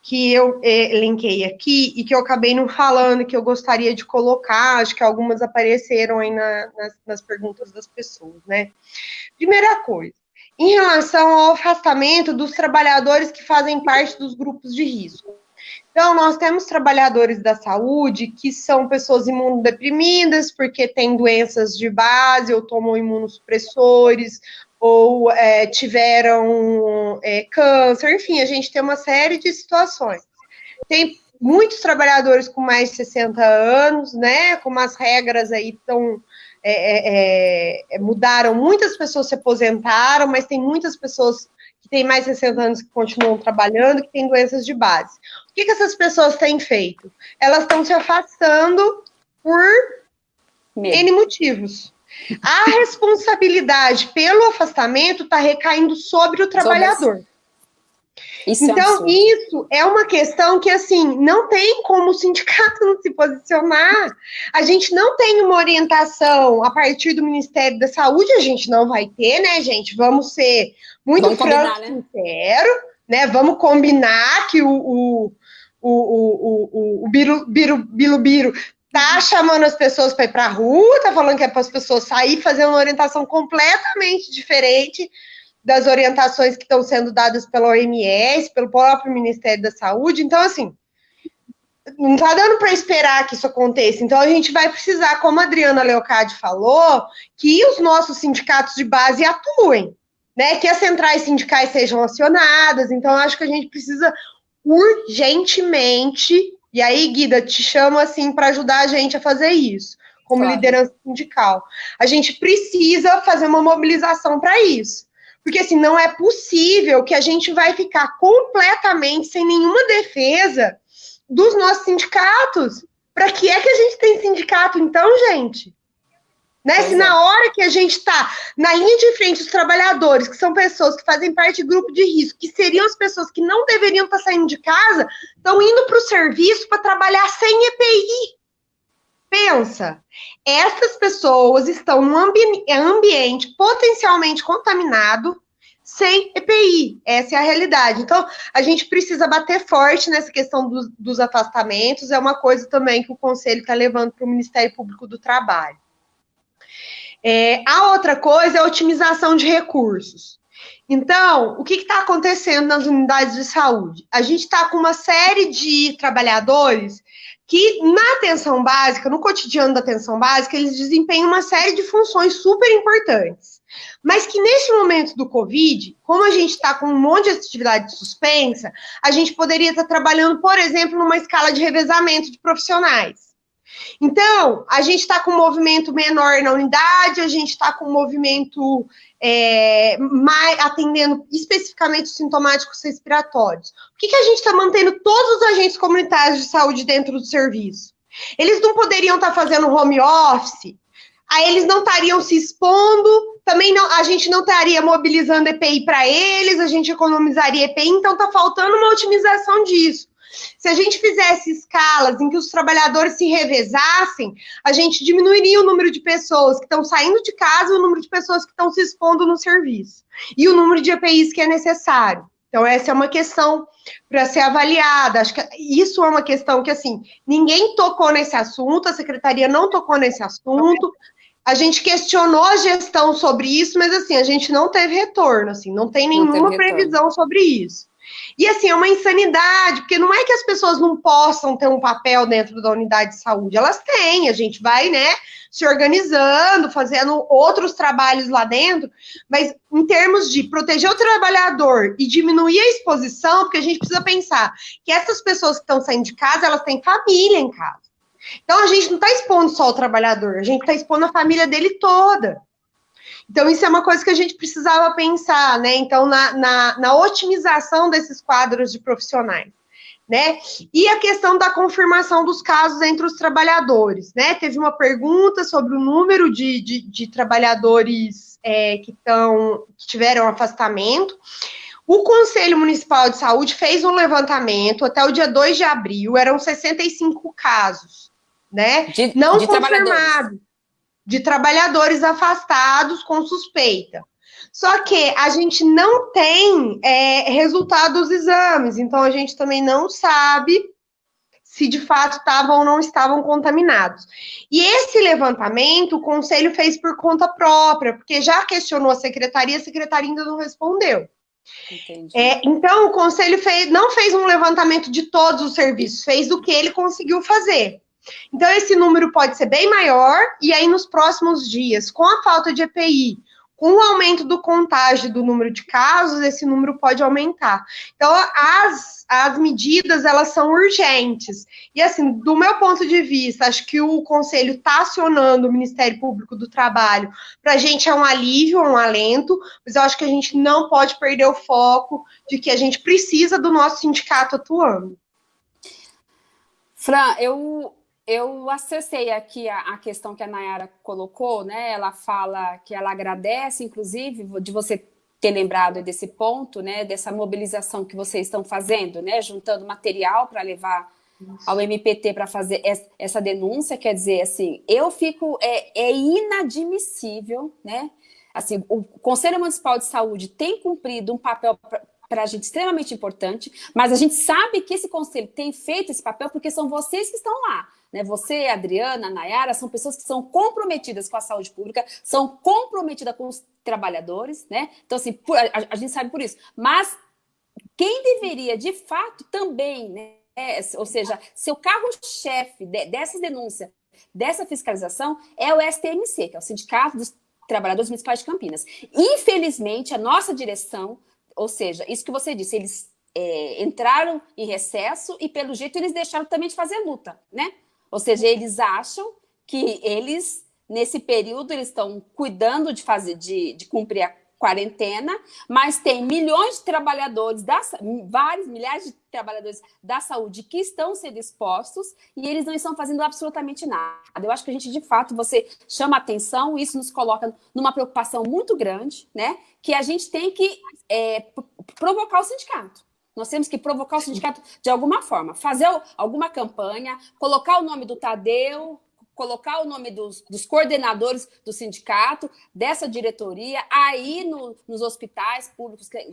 que eu é, linkei aqui e que eu acabei não falando, que eu gostaria de colocar, acho que algumas apareceram aí na, nas, nas perguntas das pessoas, né? Primeira coisa, em relação ao afastamento dos trabalhadores que fazem parte dos grupos de risco. Então, nós temos trabalhadores da saúde que são pessoas imunodeprimidas porque têm doenças de base ou tomam imunossupressores ou é, tiveram é, câncer, enfim, a gente tem uma série de situações. Tem muitos trabalhadores com mais de 60 anos, né, como as regras aí estão é, é, é, mudaram, muitas pessoas se aposentaram, mas tem muitas pessoas que têm mais de 60 anos que continuam trabalhando, que têm doenças de base. O que, que essas pessoas têm feito? Elas estão se afastando por Mesmo. N motivos. A responsabilidade pelo afastamento está recaindo sobre o trabalhador. Isso é então, é isso é uma questão que, assim, não tem como o sindicato <laughs> não se posicionar. A gente não tem uma orientação a partir do Ministério da Saúde, a gente não vai ter, né, gente? Vamos ser muito franco e né? sincero, né? Vamos combinar que o, o, o, o, o, o Biru, Biru, Bilu Biru tá chamando as pessoas para ir para a rua, tá falando que é para as pessoas sair fazendo uma orientação completamente diferente das orientações que estão sendo dadas pela OMS, pelo próprio Ministério da Saúde. Então, assim, não está dando para esperar que isso aconteça. Então, a gente vai precisar, como a Adriana Leocadi falou, que os nossos sindicatos de base atuem, né? Que as centrais sindicais sejam acionadas. Então, acho que a gente precisa urgentemente, e aí, Guida, te chamo assim para ajudar a gente a fazer isso, como claro. liderança sindical. A gente precisa fazer uma mobilização para isso. Porque assim, não é possível que a gente vai ficar completamente sem nenhuma defesa dos nossos sindicatos. Para que é que a gente tem sindicato, então, gente? Né? Se na hora que a gente está na linha de frente, os trabalhadores, que são pessoas que fazem parte de grupo de risco, que seriam as pessoas que não deveriam estar tá saindo de casa, estão indo para o serviço para trabalhar sem EPI. Pensa, essas pessoas estão num ambi ambiente potencialmente contaminado sem EPI. Essa é a realidade. Então, a gente precisa bater forte nessa questão dos, dos afastamentos. É uma coisa também que o Conselho está levando para o Ministério Público do Trabalho. É, a outra coisa é a otimização de recursos. Então, o que está acontecendo nas unidades de saúde? A gente está com uma série de trabalhadores que na atenção básica, no cotidiano da atenção básica, eles desempenham uma série de funções super importantes. Mas que neste momento do Covid, como a gente está com um monte de atividade suspensa, a gente poderia estar tá trabalhando, por exemplo, numa escala de revezamento de profissionais. Então, a gente está com um movimento menor na unidade, a gente está com um movimento é, mais, atendendo especificamente os sintomáticos respiratórios. Por que, que a gente está mantendo todos os agentes comunitários de saúde dentro do serviço? Eles não poderiam estar tá fazendo home office? Aí eles não estariam se expondo, também não, a gente não estaria mobilizando EPI para eles, a gente economizaria EPI, então está faltando uma otimização disso. Se a gente fizesse escalas em que os trabalhadores se revezassem, a gente diminuiria o número de pessoas que estão saindo de casa e o número de pessoas que estão se expondo no serviço. E o número de EPIs que é necessário. Então, essa é uma questão para ser avaliada. Acho que isso é uma questão que, assim, ninguém tocou nesse assunto, a secretaria não tocou nesse assunto. A gente questionou a gestão sobre isso, mas, assim, a gente não teve retorno, assim, não tem nenhuma não previsão sobre isso. E assim, é uma insanidade, porque não é que as pessoas não possam ter um papel dentro da unidade de saúde, elas têm, a gente vai, né, se organizando, fazendo outros trabalhos lá dentro, mas em termos de proteger o trabalhador e diminuir a exposição, porque a gente precisa pensar que essas pessoas que estão saindo de casa, elas têm família em casa. Então a gente não está expondo só o trabalhador, a gente está expondo a família dele toda. Então, isso é uma coisa que a gente precisava pensar, né? Então, na, na, na otimização desses quadros de profissionais. Né? E a questão da confirmação dos casos entre os trabalhadores, né? Teve uma pergunta sobre o número de, de, de trabalhadores é, que, tão, que tiveram afastamento. O Conselho Municipal de Saúde fez um levantamento até o dia 2 de abril, eram 65 casos, né? De, Não de confirmados de trabalhadores afastados com suspeita. Só que a gente não tem é, resultado dos exames, então a gente também não sabe se de fato estavam ou não estavam contaminados. E esse levantamento o conselho fez por conta própria, porque já questionou a secretaria, a secretaria ainda não respondeu. É, então, o conselho fez, não fez um levantamento de todos os serviços, fez o que ele conseguiu fazer. Então, esse número pode ser bem maior, e aí nos próximos dias, com a falta de EPI, com o aumento do contágio do número de casos, esse número pode aumentar. Então, as, as medidas, elas são urgentes. E, assim, do meu ponto de vista, acho que o Conselho está acionando o Ministério Público do Trabalho. Para a gente é um alívio, um alento, mas eu acho que a gente não pode perder o foco de que a gente precisa do nosso sindicato atuando. Fran, eu eu acessei aqui a, a, questão que a Nayara colocou, né? Ela fala que ela agradece, inclusive, de você ter lembrado desse ponto, né? Dessa mobilização que vocês estão fazendo, né? Juntando material para levar ao MPT para fazer essa denúncia, quer dizer, assim, eu fico, é, é inadmissível, né? Assim, o Conselho Municipal de Saúde tem cumprido um papel para a gente extremamente importante, mas a gente sabe que esse conselho tem feito esse papel porque são vocês que estão lá, né? Você, Adriana, Nayara, são pessoas que são comprometidas com a saúde pública, são comprometidas com os trabalhadores, né? Então, assim, a, a gente sabe por isso. Mas quem deveria, de fato, também, né? ou seja, seu carro-chefe dessa denúncia, dessa fiscalização, é o STMC, que é o Sindicato dos Trabalhadores Municipais de Campinas. Infelizmente, a nossa direção, ou seja, isso que você disse, eles é, entraram em recesso e, pelo jeito, eles deixaram também de fazer luta, né? Ou seja, eles acham que eles, nesse período, eles estão cuidando de fazer, de, de cumprir a quarentena, mas tem milhões de trabalhadores, da, vários milhares de trabalhadores da saúde que estão sendo expostos e eles não estão fazendo absolutamente nada. Eu acho que a gente, de fato, você chama atenção, isso nos coloca numa preocupação muito grande, né? Que a gente tem que é, provocar o sindicato. Nós temos que provocar o sindicato de alguma forma, fazer alguma campanha, colocar o nome do Tadeu, colocar o nome dos, dos coordenadores do sindicato, dessa diretoria, aí no, nos hospitais públicos que,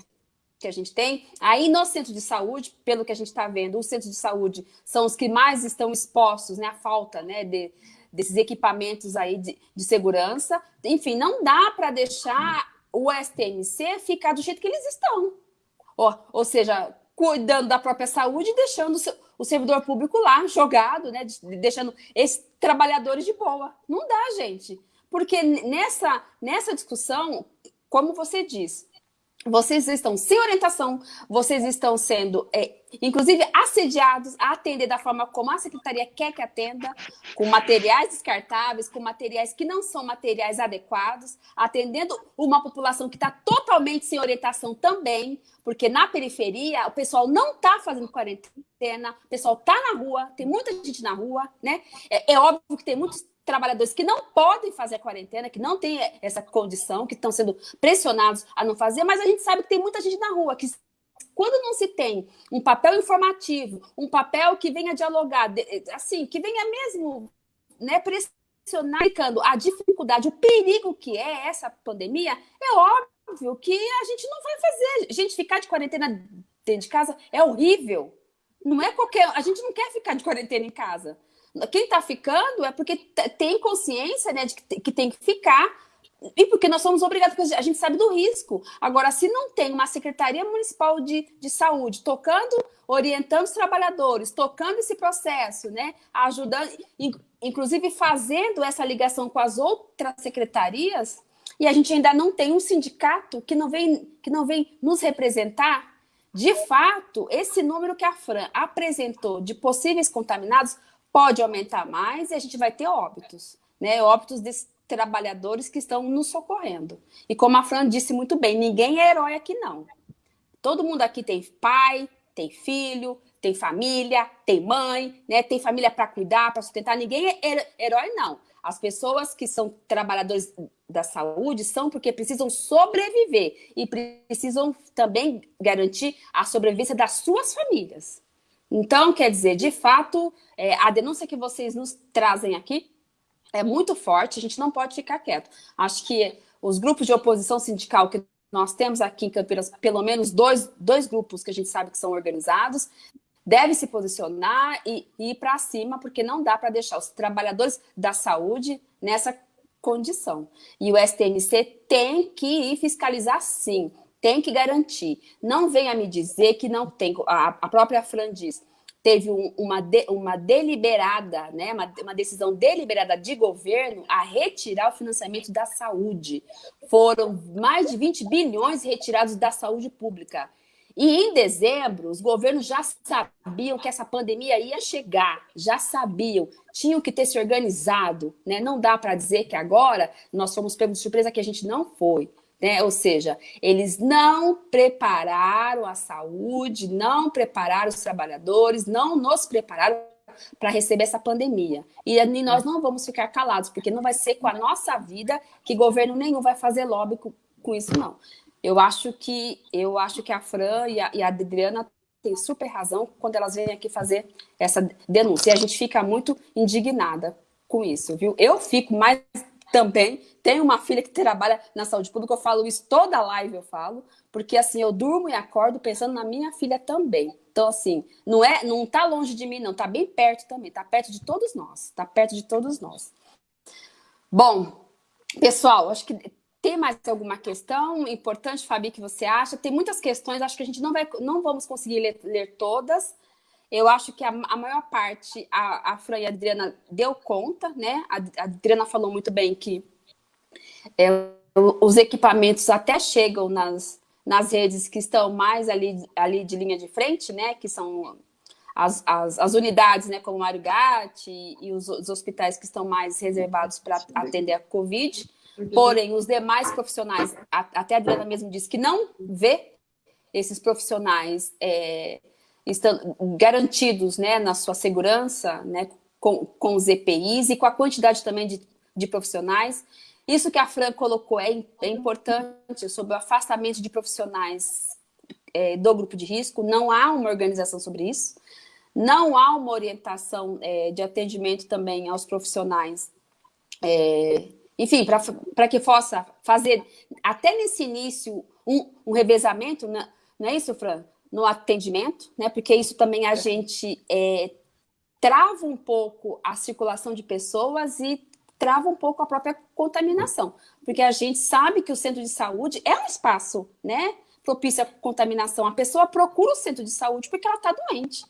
que a gente tem, aí no centro de saúde, pelo que a gente está vendo, os centros de saúde são os que mais estão expostos né, à falta né, de, desses equipamentos aí de, de segurança. Enfim, não dá para deixar o STMC ficar do jeito que eles estão. Ou, seja, cuidando da própria saúde e deixando o servidor público lá, jogado, né? Deixando esses trabalhadores de boa. Não dá, gente. Porque nessa, nessa discussão, como você diz, vocês estão sem orientação, vocês estão sendo, é, inclusive, assediados a atender da forma como a secretaria quer que atenda, com materiais descartáveis, com materiais que não são materiais adequados, atendendo uma população que está totalmente sem orientação também, porque na periferia o pessoal não está fazendo quarentena, o pessoal está na rua, tem muita gente na rua, né? É, é óbvio que tem muitos trabalhadores que não podem fazer a quarentena, que não têm essa condição, que estão sendo pressionados a não fazer, mas a gente sabe que tem muita gente na rua que quando não se tem um papel informativo, um papel que venha dialogar, assim, que venha mesmo né, pressionar, explicando a dificuldade, o perigo que é essa pandemia, é óbvio que a gente não vai fazer. Gente, ficar de quarentena dentro de casa é horrível. Não é qualquer. A gente não quer ficar de quarentena em casa. Quem está ficando é porque tem consciência né, de que tem que ficar e porque nós somos obrigados, porque a gente sabe do risco. Agora, se não tem uma Secretaria Municipal de, de Saúde tocando, orientando os trabalhadores, tocando esse processo, né, ajudando, inclusive fazendo essa ligação com as outras secretarias, e a gente ainda não tem um sindicato que não vem, que não vem nos representar, de fato, esse número que a Fran apresentou de possíveis contaminados pode aumentar mais e a gente vai ter óbitos, né? Óbitos desses trabalhadores que estão nos socorrendo. E como a Fran disse muito bem, ninguém é herói aqui não. Todo mundo aqui tem pai, tem filho, tem família, tem mãe, né? Tem família para cuidar, para sustentar. Ninguém é herói não. As pessoas que são trabalhadores da saúde são porque precisam sobreviver e precisam também garantir a sobrevivência das suas famílias. Então, quer dizer, de fato, é, a denúncia que vocês nos trazem aqui é muito forte, a gente não pode ficar quieto. Acho que os grupos de oposição sindical que nós temos aqui em Campinas, pelo menos dois, dois grupos que a gente sabe que são organizados, devem se posicionar e, e ir para cima, porque não dá para deixar os trabalhadores da saúde nessa condição. E o STMC tem que ir fiscalizar sim, tem que garantir. Não venha me dizer que não tem, a, a própria Fran diz, teve um, uma, de, uma deliberada, né, uma, uma decisão deliberada de governo a retirar o financiamento da saúde. Foram mais de 20 bilhões retirados da saúde pública. E em dezembro, os governos já sabiam que essa pandemia ia chegar, já sabiam, tinham que ter se organizado. Né? Não dá para dizer que agora nós fomos pegos de surpresa que a gente não foi. Né? Ou seja, eles não prepararam a saúde, não prepararam os trabalhadores, não nos prepararam para receber essa pandemia. E nós não vamos ficar calados, porque não vai ser com a nossa vida que governo nenhum vai fazer lobby com, com isso, não. Eu acho que eu acho que a Fran e a, e a Adriana têm super razão quando elas vêm aqui fazer essa denúncia. E a gente fica muito indignada com isso, viu? Eu fico mais também. Tenho uma filha que trabalha na saúde pública, eu falo isso toda live, eu falo, porque assim, eu durmo e acordo pensando na minha filha também. Então, assim, não é, não tá longe de mim, não, tá bem perto também, tá perto de todos nós, tá perto de todos nós. Bom, pessoal, acho que tem mais alguma questão importante, Fabi, que você acha? Tem muitas questões, acho que a gente não, vai, não vamos conseguir ler, ler todas. Eu acho que a, a maior parte, a, a Fran e a Adriana deu conta, né? A, a Adriana falou muito bem que é, os equipamentos até chegam nas, nas redes que estão mais ali, ali de linha de frente, né? Que são as, as, as unidades, né? Como o Mário Gatti e, e os, os hospitais que estão mais reservados para atender a Covid. Porém, os demais profissionais, até a Adriana mesmo disse que não vê esses profissionais é, estão garantidos né, na sua segurança, né, com, com os EPIs e com a quantidade também de, de profissionais. Isso que a Fran colocou é, é importante sobre o afastamento de profissionais é, do grupo de risco. Não há uma organização sobre isso. Não há uma orientação é, de atendimento também aos profissionais é, enfim, para que possa fazer, até nesse início, um, um revezamento, né? não é isso, Fran? No atendimento, né? Porque isso também a é. gente é, trava um pouco a circulação de pessoas e trava um pouco a própria contaminação. Porque a gente sabe que o centro de saúde é um espaço, né? Propício à contaminação. A pessoa procura o centro de saúde porque ela está doente.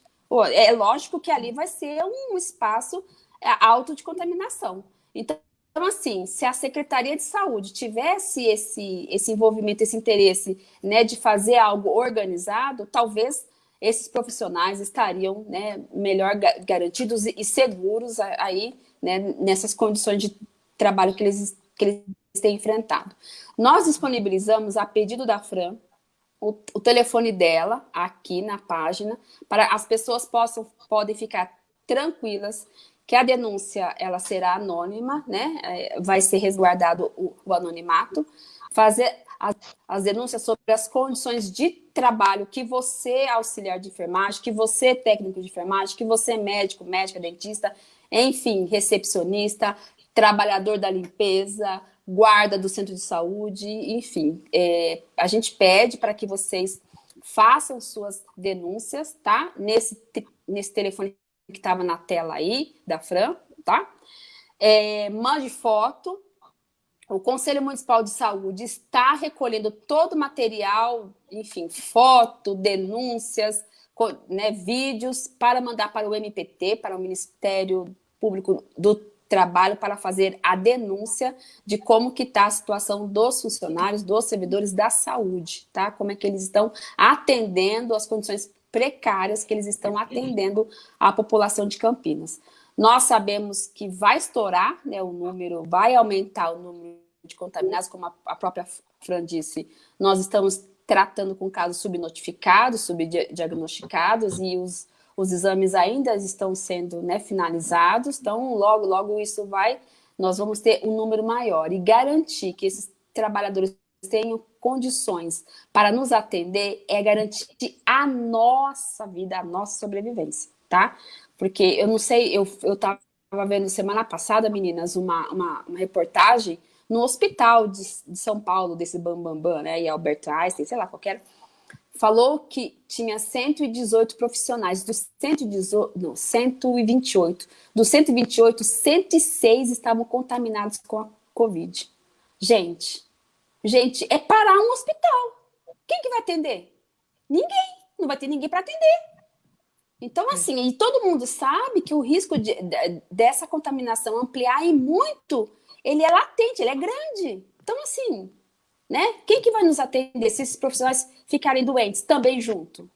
É lógico que ali vai ser um espaço é, alto de contaminação. Então, então, assim, se a Secretaria de Saúde tivesse esse, esse envolvimento, esse interesse né, de fazer algo organizado, talvez esses profissionais estariam né, melhor garantidos e seguros aí né, nessas condições de trabalho que eles, que eles têm enfrentado. Nós disponibilizamos, a pedido da Fran, o, o telefone dela aqui na página, para as pessoas possam podem ficar tranquilas que a denúncia ela será anônima, né? É, vai ser resguardado o, o anonimato, fazer as, as, denúncias sobre as condições de trabalho que você, auxiliar de enfermagem, que você, técnico de enfermagem, que você, médico, médica, dentista, enfim, recepcionista, trabalhador da limpeza, guarda do centro de saúde, enfim. É, a gente pede para que vocês façam suas denúncias, tá? Nesse, nesse telefone que estava na tela aí, da Fran, tá? É, mande foto. O Conselho Municipal de Saúde está recolhendo todo o material, enfim, foto, denúncias, né, vídeos, para mandar para o MPT, para o Ministério Público do Trabalho, para fazer a denúncia de como que está a situação dos funcionários, dos servidores da saúde, tá? Como é que eles estão atendendo as condições precárias que eles estão atendendo à população de Campinas. Nós sabemos que vai estourar né, o número, vai aumentar o número de contaminados, como a, a própria Fran disse, nós estamos tratando com casos subnotificados, subdiagnosticados, e os, os exames ainda estão sendo né, finalizados, então logo, logo isso vai, nós vamos ter um número maior, e garantir que esses trabalhadores tenham condições para nos atender é garantir a nossa vida, a nossa sobrevivência, tá? Porque eu não sei, eu, eu tava vendo semana passada, meninas, uma, uma, uma reportagem no hospital de, de, São Paulo, desse Bambambam, Bam, Bam, né, e Albert Einstein, sei lá, qualquer, falou que tinha 118 profissionais, dos 118, não, 128, dos 128, 106 estavam contaminados com a Covid. Gente, Gente, é parar um hospital. Quem que vai atender? Ninguém. Não vai ter ninguém para atender. Então, assim, e todo mundo sabe que o risco de, de, dessa contaminação ampliar e muito, ele é latente, ele é grande. Então, assim, né? Quem que vai nos atender se esses profissionais ficarem doentes também junto?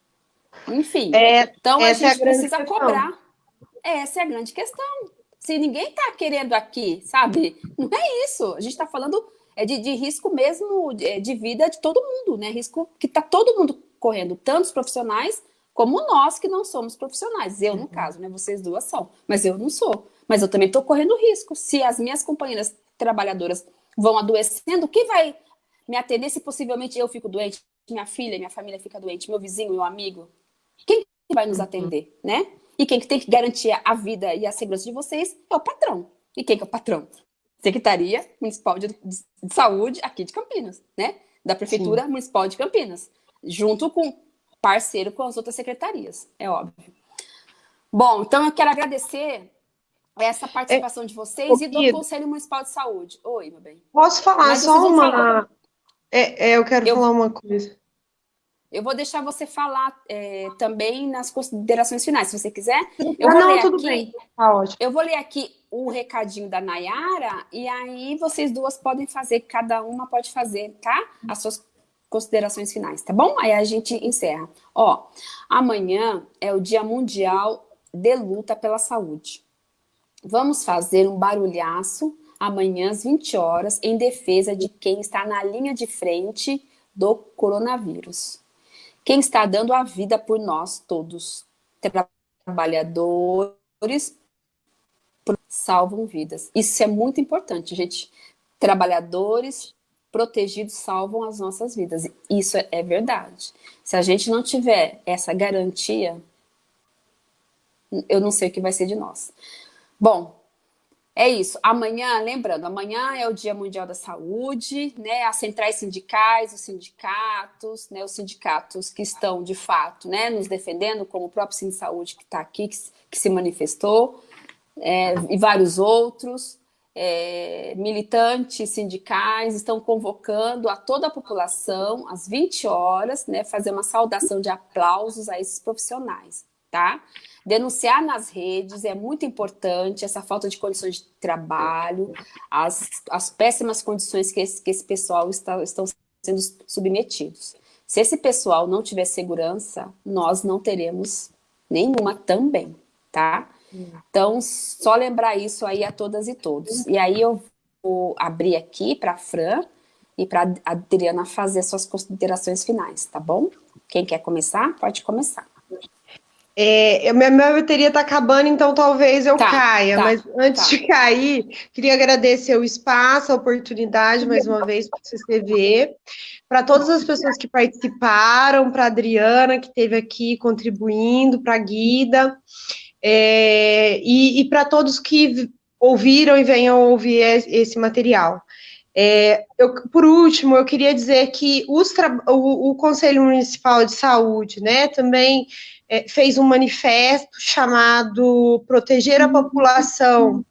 Enfim, é, então a gente é a precisa questão. cobrar. Essa é a grande questão. Se ninguém está querendo aqui, sabe? Não é isso. A gente está falando é de, de risco mesmo de, é, de, vida de todo mundo, né? Risco que está todo mundo correndo, tanto os profissionais como nós que não somos profissionais. Eu, no uhum. caso, né? Vocês duas são, mas eu não sou. Mas eu também estou correndo risco. Se as minhas companheiras trabalhadoras vão adoecendo, quem vai me atender se possivelmente eu fico doente, minha filha, minha família fica doente, meu vizinho, meu amigo? Quem vai nos uhum. atender, né? E quem tem que garantir a vida e a segurança de vocês é o patrão. E quem que é o patrão? Secretaria Municipal de, de Saúde aqui de Campinas, né? Da Prefeitura Sim. Municipal de Campinas, junto com parceiro com as outras secretarias, é óbvio. Bom, então eu quero agradecer essa participação é, de vocês e do Conselho Municipal de Saúde. Oi, meu bem. Posso falar Mas só uma... É, é, eu quero eu... falar uma coisa. Eu vou deixar você falar é, também nas considerações finais, se você quiser. Eu ah, vou não, ler tudo aqui, bem. Tá ótimo. Eu vou ler aqui o recadinho da Nayara e aí vocês duas podem fazer, cada uma pode fazer, tá? As suas considerações finais, tá bom? Aí a gente encerra. Ó, amanhã é o Dia Mundial de Luta pela Saúde. Vamos fazer um barulhaço amanhã às 20 horas em defesa de quem está na linha de frente do coronavírus. Quem está dando a vida por nós todos. Trabalhadores salvam vidas. Isso é muito importante, gente. Trabalhadores protegidos salvam as nossas vidas. Isso é verdade. Se a gente não tiver essa garantia, eu não sei o que vai ser de nós. Bom, é isso. Amanhã, lembrando, amanhã é o Dia Mundial da Saúde, né? As centrais sindicais, os sindicatos, né? Os sindicatos que estão, de fato, né? Nos defendendo, como o próprio Sindicato de Saúde que está aqui, que, que, se manifestou, é, e vários outros. É, militantes sindicais estão convocando a toda a população, às 20 horas, né, fazer uma saudação de aplausos a esses profissionais, tá? Denunciar nas redes é muito importante, essa falta de condições de trabalho, as, as péssimas condições que esse, que esse pessoal está, estão sendo submetidos. Se esse pessoal não tiver segurança, nós não teremos nenhuma também, tá? Então, só lembrar isso aí a todas e todos. E aí eu vou abrir aqui para a Fran e para a Adriana fazer suas considerações finais, tá bom? Quem quer começar, pode começar. É, minha, minha bateria está acabando, então talvez eu tá, caia, tá, mas antes tá. de cair, queria agradecer o espaço, a oportunidade, mais uma vez, para o CCV, para todas as pessoas que participaram, para a Adriana, que esteve aqui contribuindo, para a Guida, é, e, e para todos que ouviram e venham ouvir esse material. É, eu, por último, eu queria dizer que os, o, o Conselho Municipal de Saúde, né, também é, fez um manifesto chamado Proteger a População,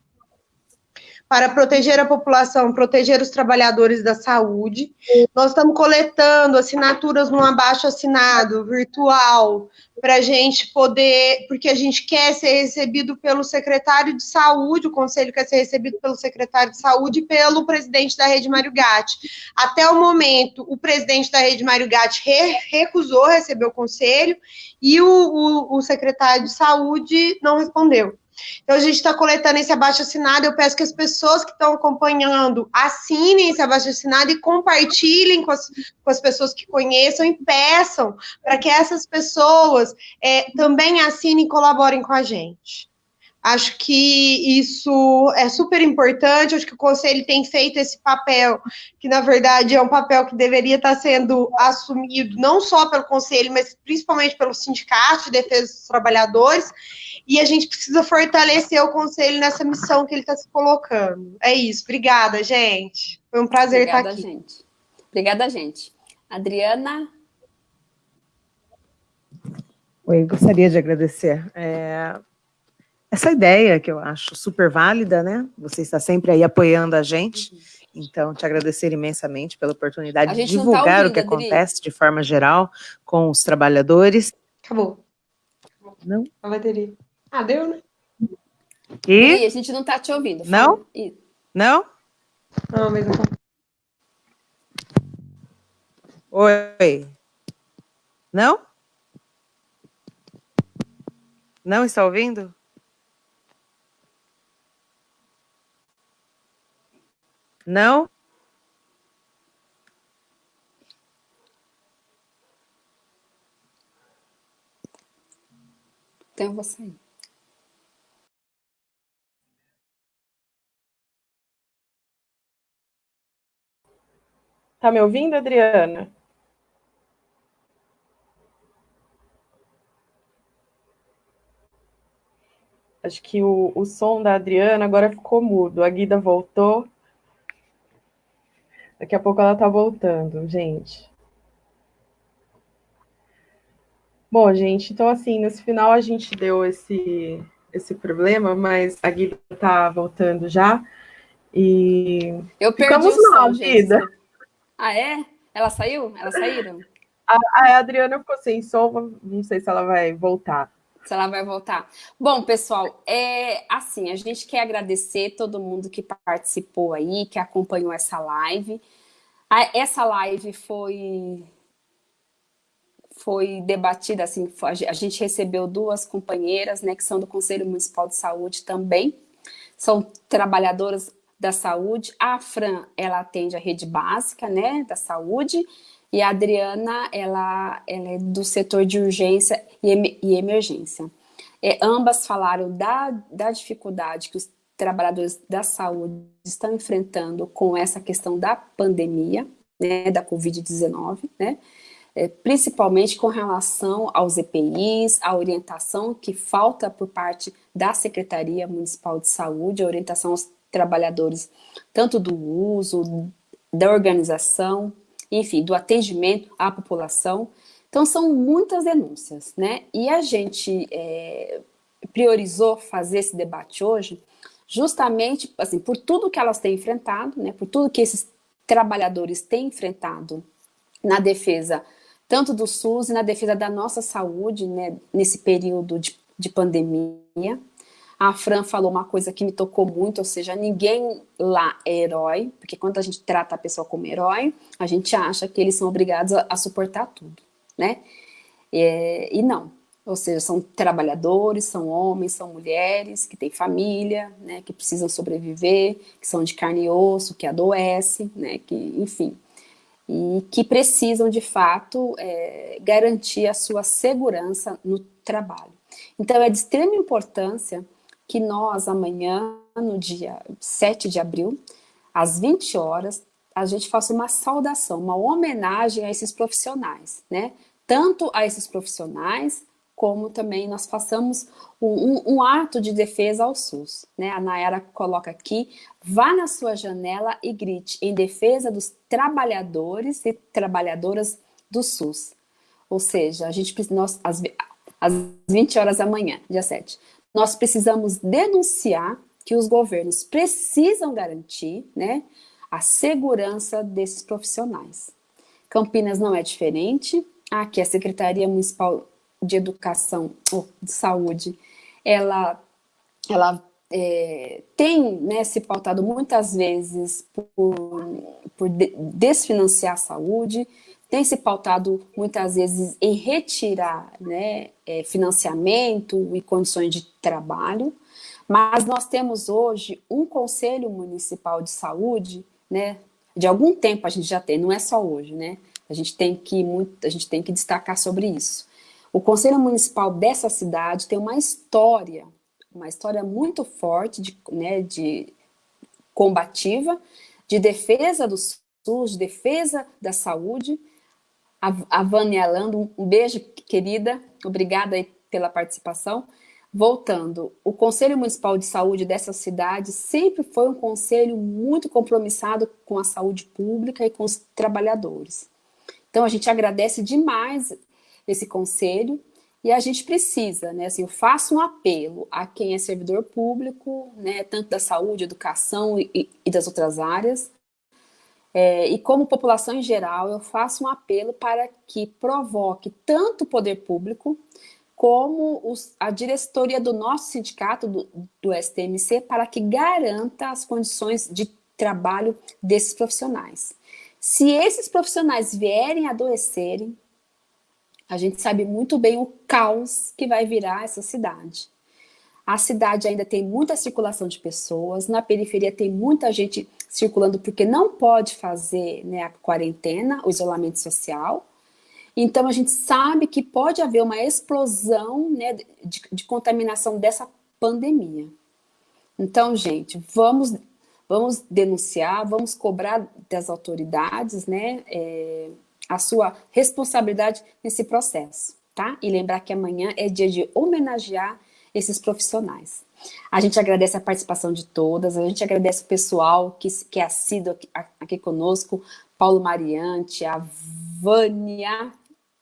para proteger a população, proteger os trabalhadores da saúde. Nós estamos coletando assinaturas num abaixo assinado virtual para a gente poder, porque a gente quer ser recebido pelo secretário de saúde, o conselho quer ser recebido pelo secretário de saúde e pelo presidente da Rede Mário Gatti. Até o momento, o presidente da Rede Mário Gatti re, recusou receber o conselho e o, o, o secretário de saúde não respondeu. Então, a gente está coletando esse abaixo-assinado. Eu peço que as pessoas que estão acompanhando assinem esse abaixo-assinado e compartilhem com as, com as pessoas que conheçam e peçam para que essas pessoas é, também assinem e colaborem com a gente. Acho que isso é super importante. Acho que o Conselho tem feito esse papel, que na verdade é um papel que deveria estar sendo assumido não só pelo Conselho, mas principalmente pelo Sindicato de Defesa dos Trabalhadores. E a gente precisa fortalecer o Conselho nessa missão que ele está se colocando. É isso. Obrigada, gente. Foi um prazer Obrigada, estar aqui. Gente. Obrigada, gente. Adriana? Oi, gostaria de agradecer. É, essa ideia que eu acho super válida, né? Você está sempre aí apoiando a gente. Uhum. Então, te agradecer imensamente pela oportunidade de tá divulgar tá ouvindo, o que Adri. acontece de forma geral com os trabalhadores. Acabou. Não? A bateria. Ah, deu, né? E? Adri, a gente não está te ouvindo. Não? Não? Não, mas não. Oi. Não? Não está ouvindo? Não? Então, eu vou sair. Tá me ouvindo, Adriana? Acho que o, o som da Adriana agora ficou mudo. A Guida voltou. Daqui a pouco ela tá voltando, gente. Bom, gente, então assim, nesse final a gente deu esse, esse problema, mas a Guida tá voltando já. E eu ficamos perdi mal, Guida. Ah, é? Ela saiu? Elas saíram? A, a Adriana ficou sem som, não sei se ela vai voltar. Se ela vai voltar. Bom, pessoal, é assim, a gente quer agradecer todo mundo que participou aí, que acompanhou essa live. Essa live foi foi debatida, assim, a gente recebeu duas companheiras, né, que são do Conselho Municipal de Saúde também, são trabalhadoras da saúde. A Fran, ela atende a rede básica, né, da saúde, e a Adriana, ela, ela é do setor de urgência e, e emergência. É, ambas falaram da, da dificuldade que os trabalhadores da saúde estão enfrentando com essa questão da pandemia, né, da Covid-19, né, é, principalmente com relação aos EPIs, a orientação que falta por parte da Secretaria Municipal de Saúde, a orientação aos trabalhadores, tanto do uso, da organização, enfim, do atendimento à população. Então, são muitas denúncias, né? E a gente é, priorizou fazer esse debate hoje justamente, assim, por tudo que elas têm enfrentado, né? Por tudo que esses trabalhadores têm enfrentado na defesa tanto do SUS e na defesa da nossa saúde, né? Nesse período de, de pandemia. A Fran falou uma coisa que me tocou muito, ou seja, ninguém lá é herói, porque quando a gente trata a pessoa como herói, a gente acha que eles são obrigados a, a suportar tudo, né? É, e não, ou seja, são trabalhadores, são homens, são mulheres que têm família, né, que precisam sobreviver, que são de carne e osso, que adoecem, né, que, enfim, e que precisam, de fato, é, garantir a sua segurança no trabalho. Então, é de extrema importância que nós, amanhã, no dia 7 de abril, às 20 horas, a gente faça uma saudação, uma homenagem a esses profissionais, né? Tanto a esses profissionais, como também nós façamos um, um, um, ato de defesa ao SUS. Né? A Nayara coloca aqui, vá na sua janela e grite em defesa dos trabalhadores e trabalhadoras do SUS. Ou seja, a gente nós, às, às 20 horas da manhã, dia 7, nós precisamos denunciar que os governos precisam garantir né, a segurança desses profissionais. Campinas não é diferente, aqui a Secretaria Municipal de Educação ou de Saúde, ela, ela é, tem né, se pautado muitas vezes por, por desfinanciar a saúde, tem se pautado muitas vezes em retirar né, é, financiamento e condições de trabalho, mas nós temos hoje um Conselho Municipal de Saúde, né, de algum tempo a gente já tem, não é só hoje, né, a gente tem que, muito, a gente tem que destacar sobre isso. O Conselho Municipal dessa cidade tem uma história, uma história muito forte, de, né, de combativa, de defesa do SUS, de defesa da saúde, a, Vânia Lando, um beijo, querida, obrigada pela participação. Voltando, o Conselho Municipal de Saúde dessa cidade sempre foi um conselho muito compromissado com a saúde pública e com os trabalhadores. Então, a gente agradece demais esse conselho e a gente precisa, né, assim, eu faço um apelo a quem é servidor público, né, tanto da saúde, educação e, e das outras áreas, é, e como população em geral, eu faço um apelo para que provoque tanto o poder público como os, a diretoria do nosso sindicato, do, do STMC, para que garanta as condições de trabalho desses profissionais. Se esses profissionais vierem adoecerem, a gente sabe muito bem o caos que vai virar essa cidade. A cidade ainda tem muita circulação de pessoas, na periferia tem muita gente circulando porque não pode fazer né, a quarentena, o isolamento social. Então a gente sabe que pode haver uma explosão né, de, de contaminação dessa pandemia. Então, gente, vamos, vamos denunciar, vamos cobrar das autoridades né, é, a sua responsabilidade nesse processo. Tá? E lembrar que amanhã é dia de homenagear esses profissionais. A gente agradece a participação de todas, a gente agradece o pessoal que, que é assíduo aqui, aqui conosco, Paulo Mariante, a Vânia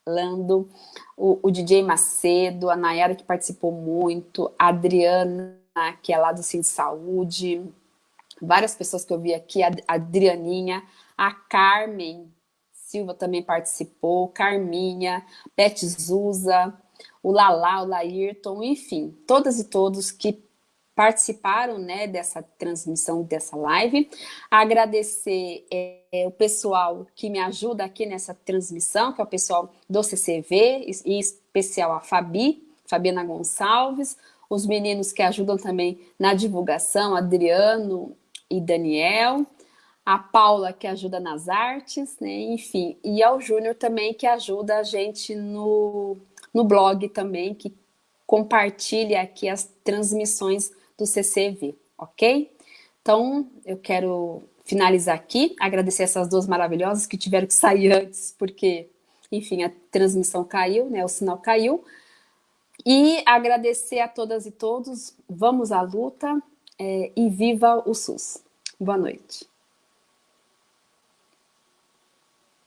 Lando, o, o, DJ Macedo, a Nayara que participou muito, a Adriana, que é lá do Sim Saúde, várias pessoas que eu vi aqui, a Adrianinha, a Carmen Silva também participou, Carminha, Beth Zuza, o Lala, o Laírton, enfim, todas e todos que participaram né, dessa transmissão, dessa live. Agradecer é, o pessoal que me ajuda aqui nessa transmissão, que é o pessoal do CCV, em especial a Fabi, Fabiana Gonçalves, os meninos que ajudam também na divulgação, Adriano e Daniel, a Paula que ajuda nas artes, né, enfim, e ao Júnior também que ajuda a gente no, no blog também, que compartilha aqui as transmissões do CCV, ok? Então, eu quero finalizar aqui, agradecer essas duas maravilhosas que tiveram que sair <laughs> antes, porque, enfim, a transmissão caiu, né, o sinal caiu, e agradecer a todas e todos, vamos à luta é, e viva o SUS. Boa noite.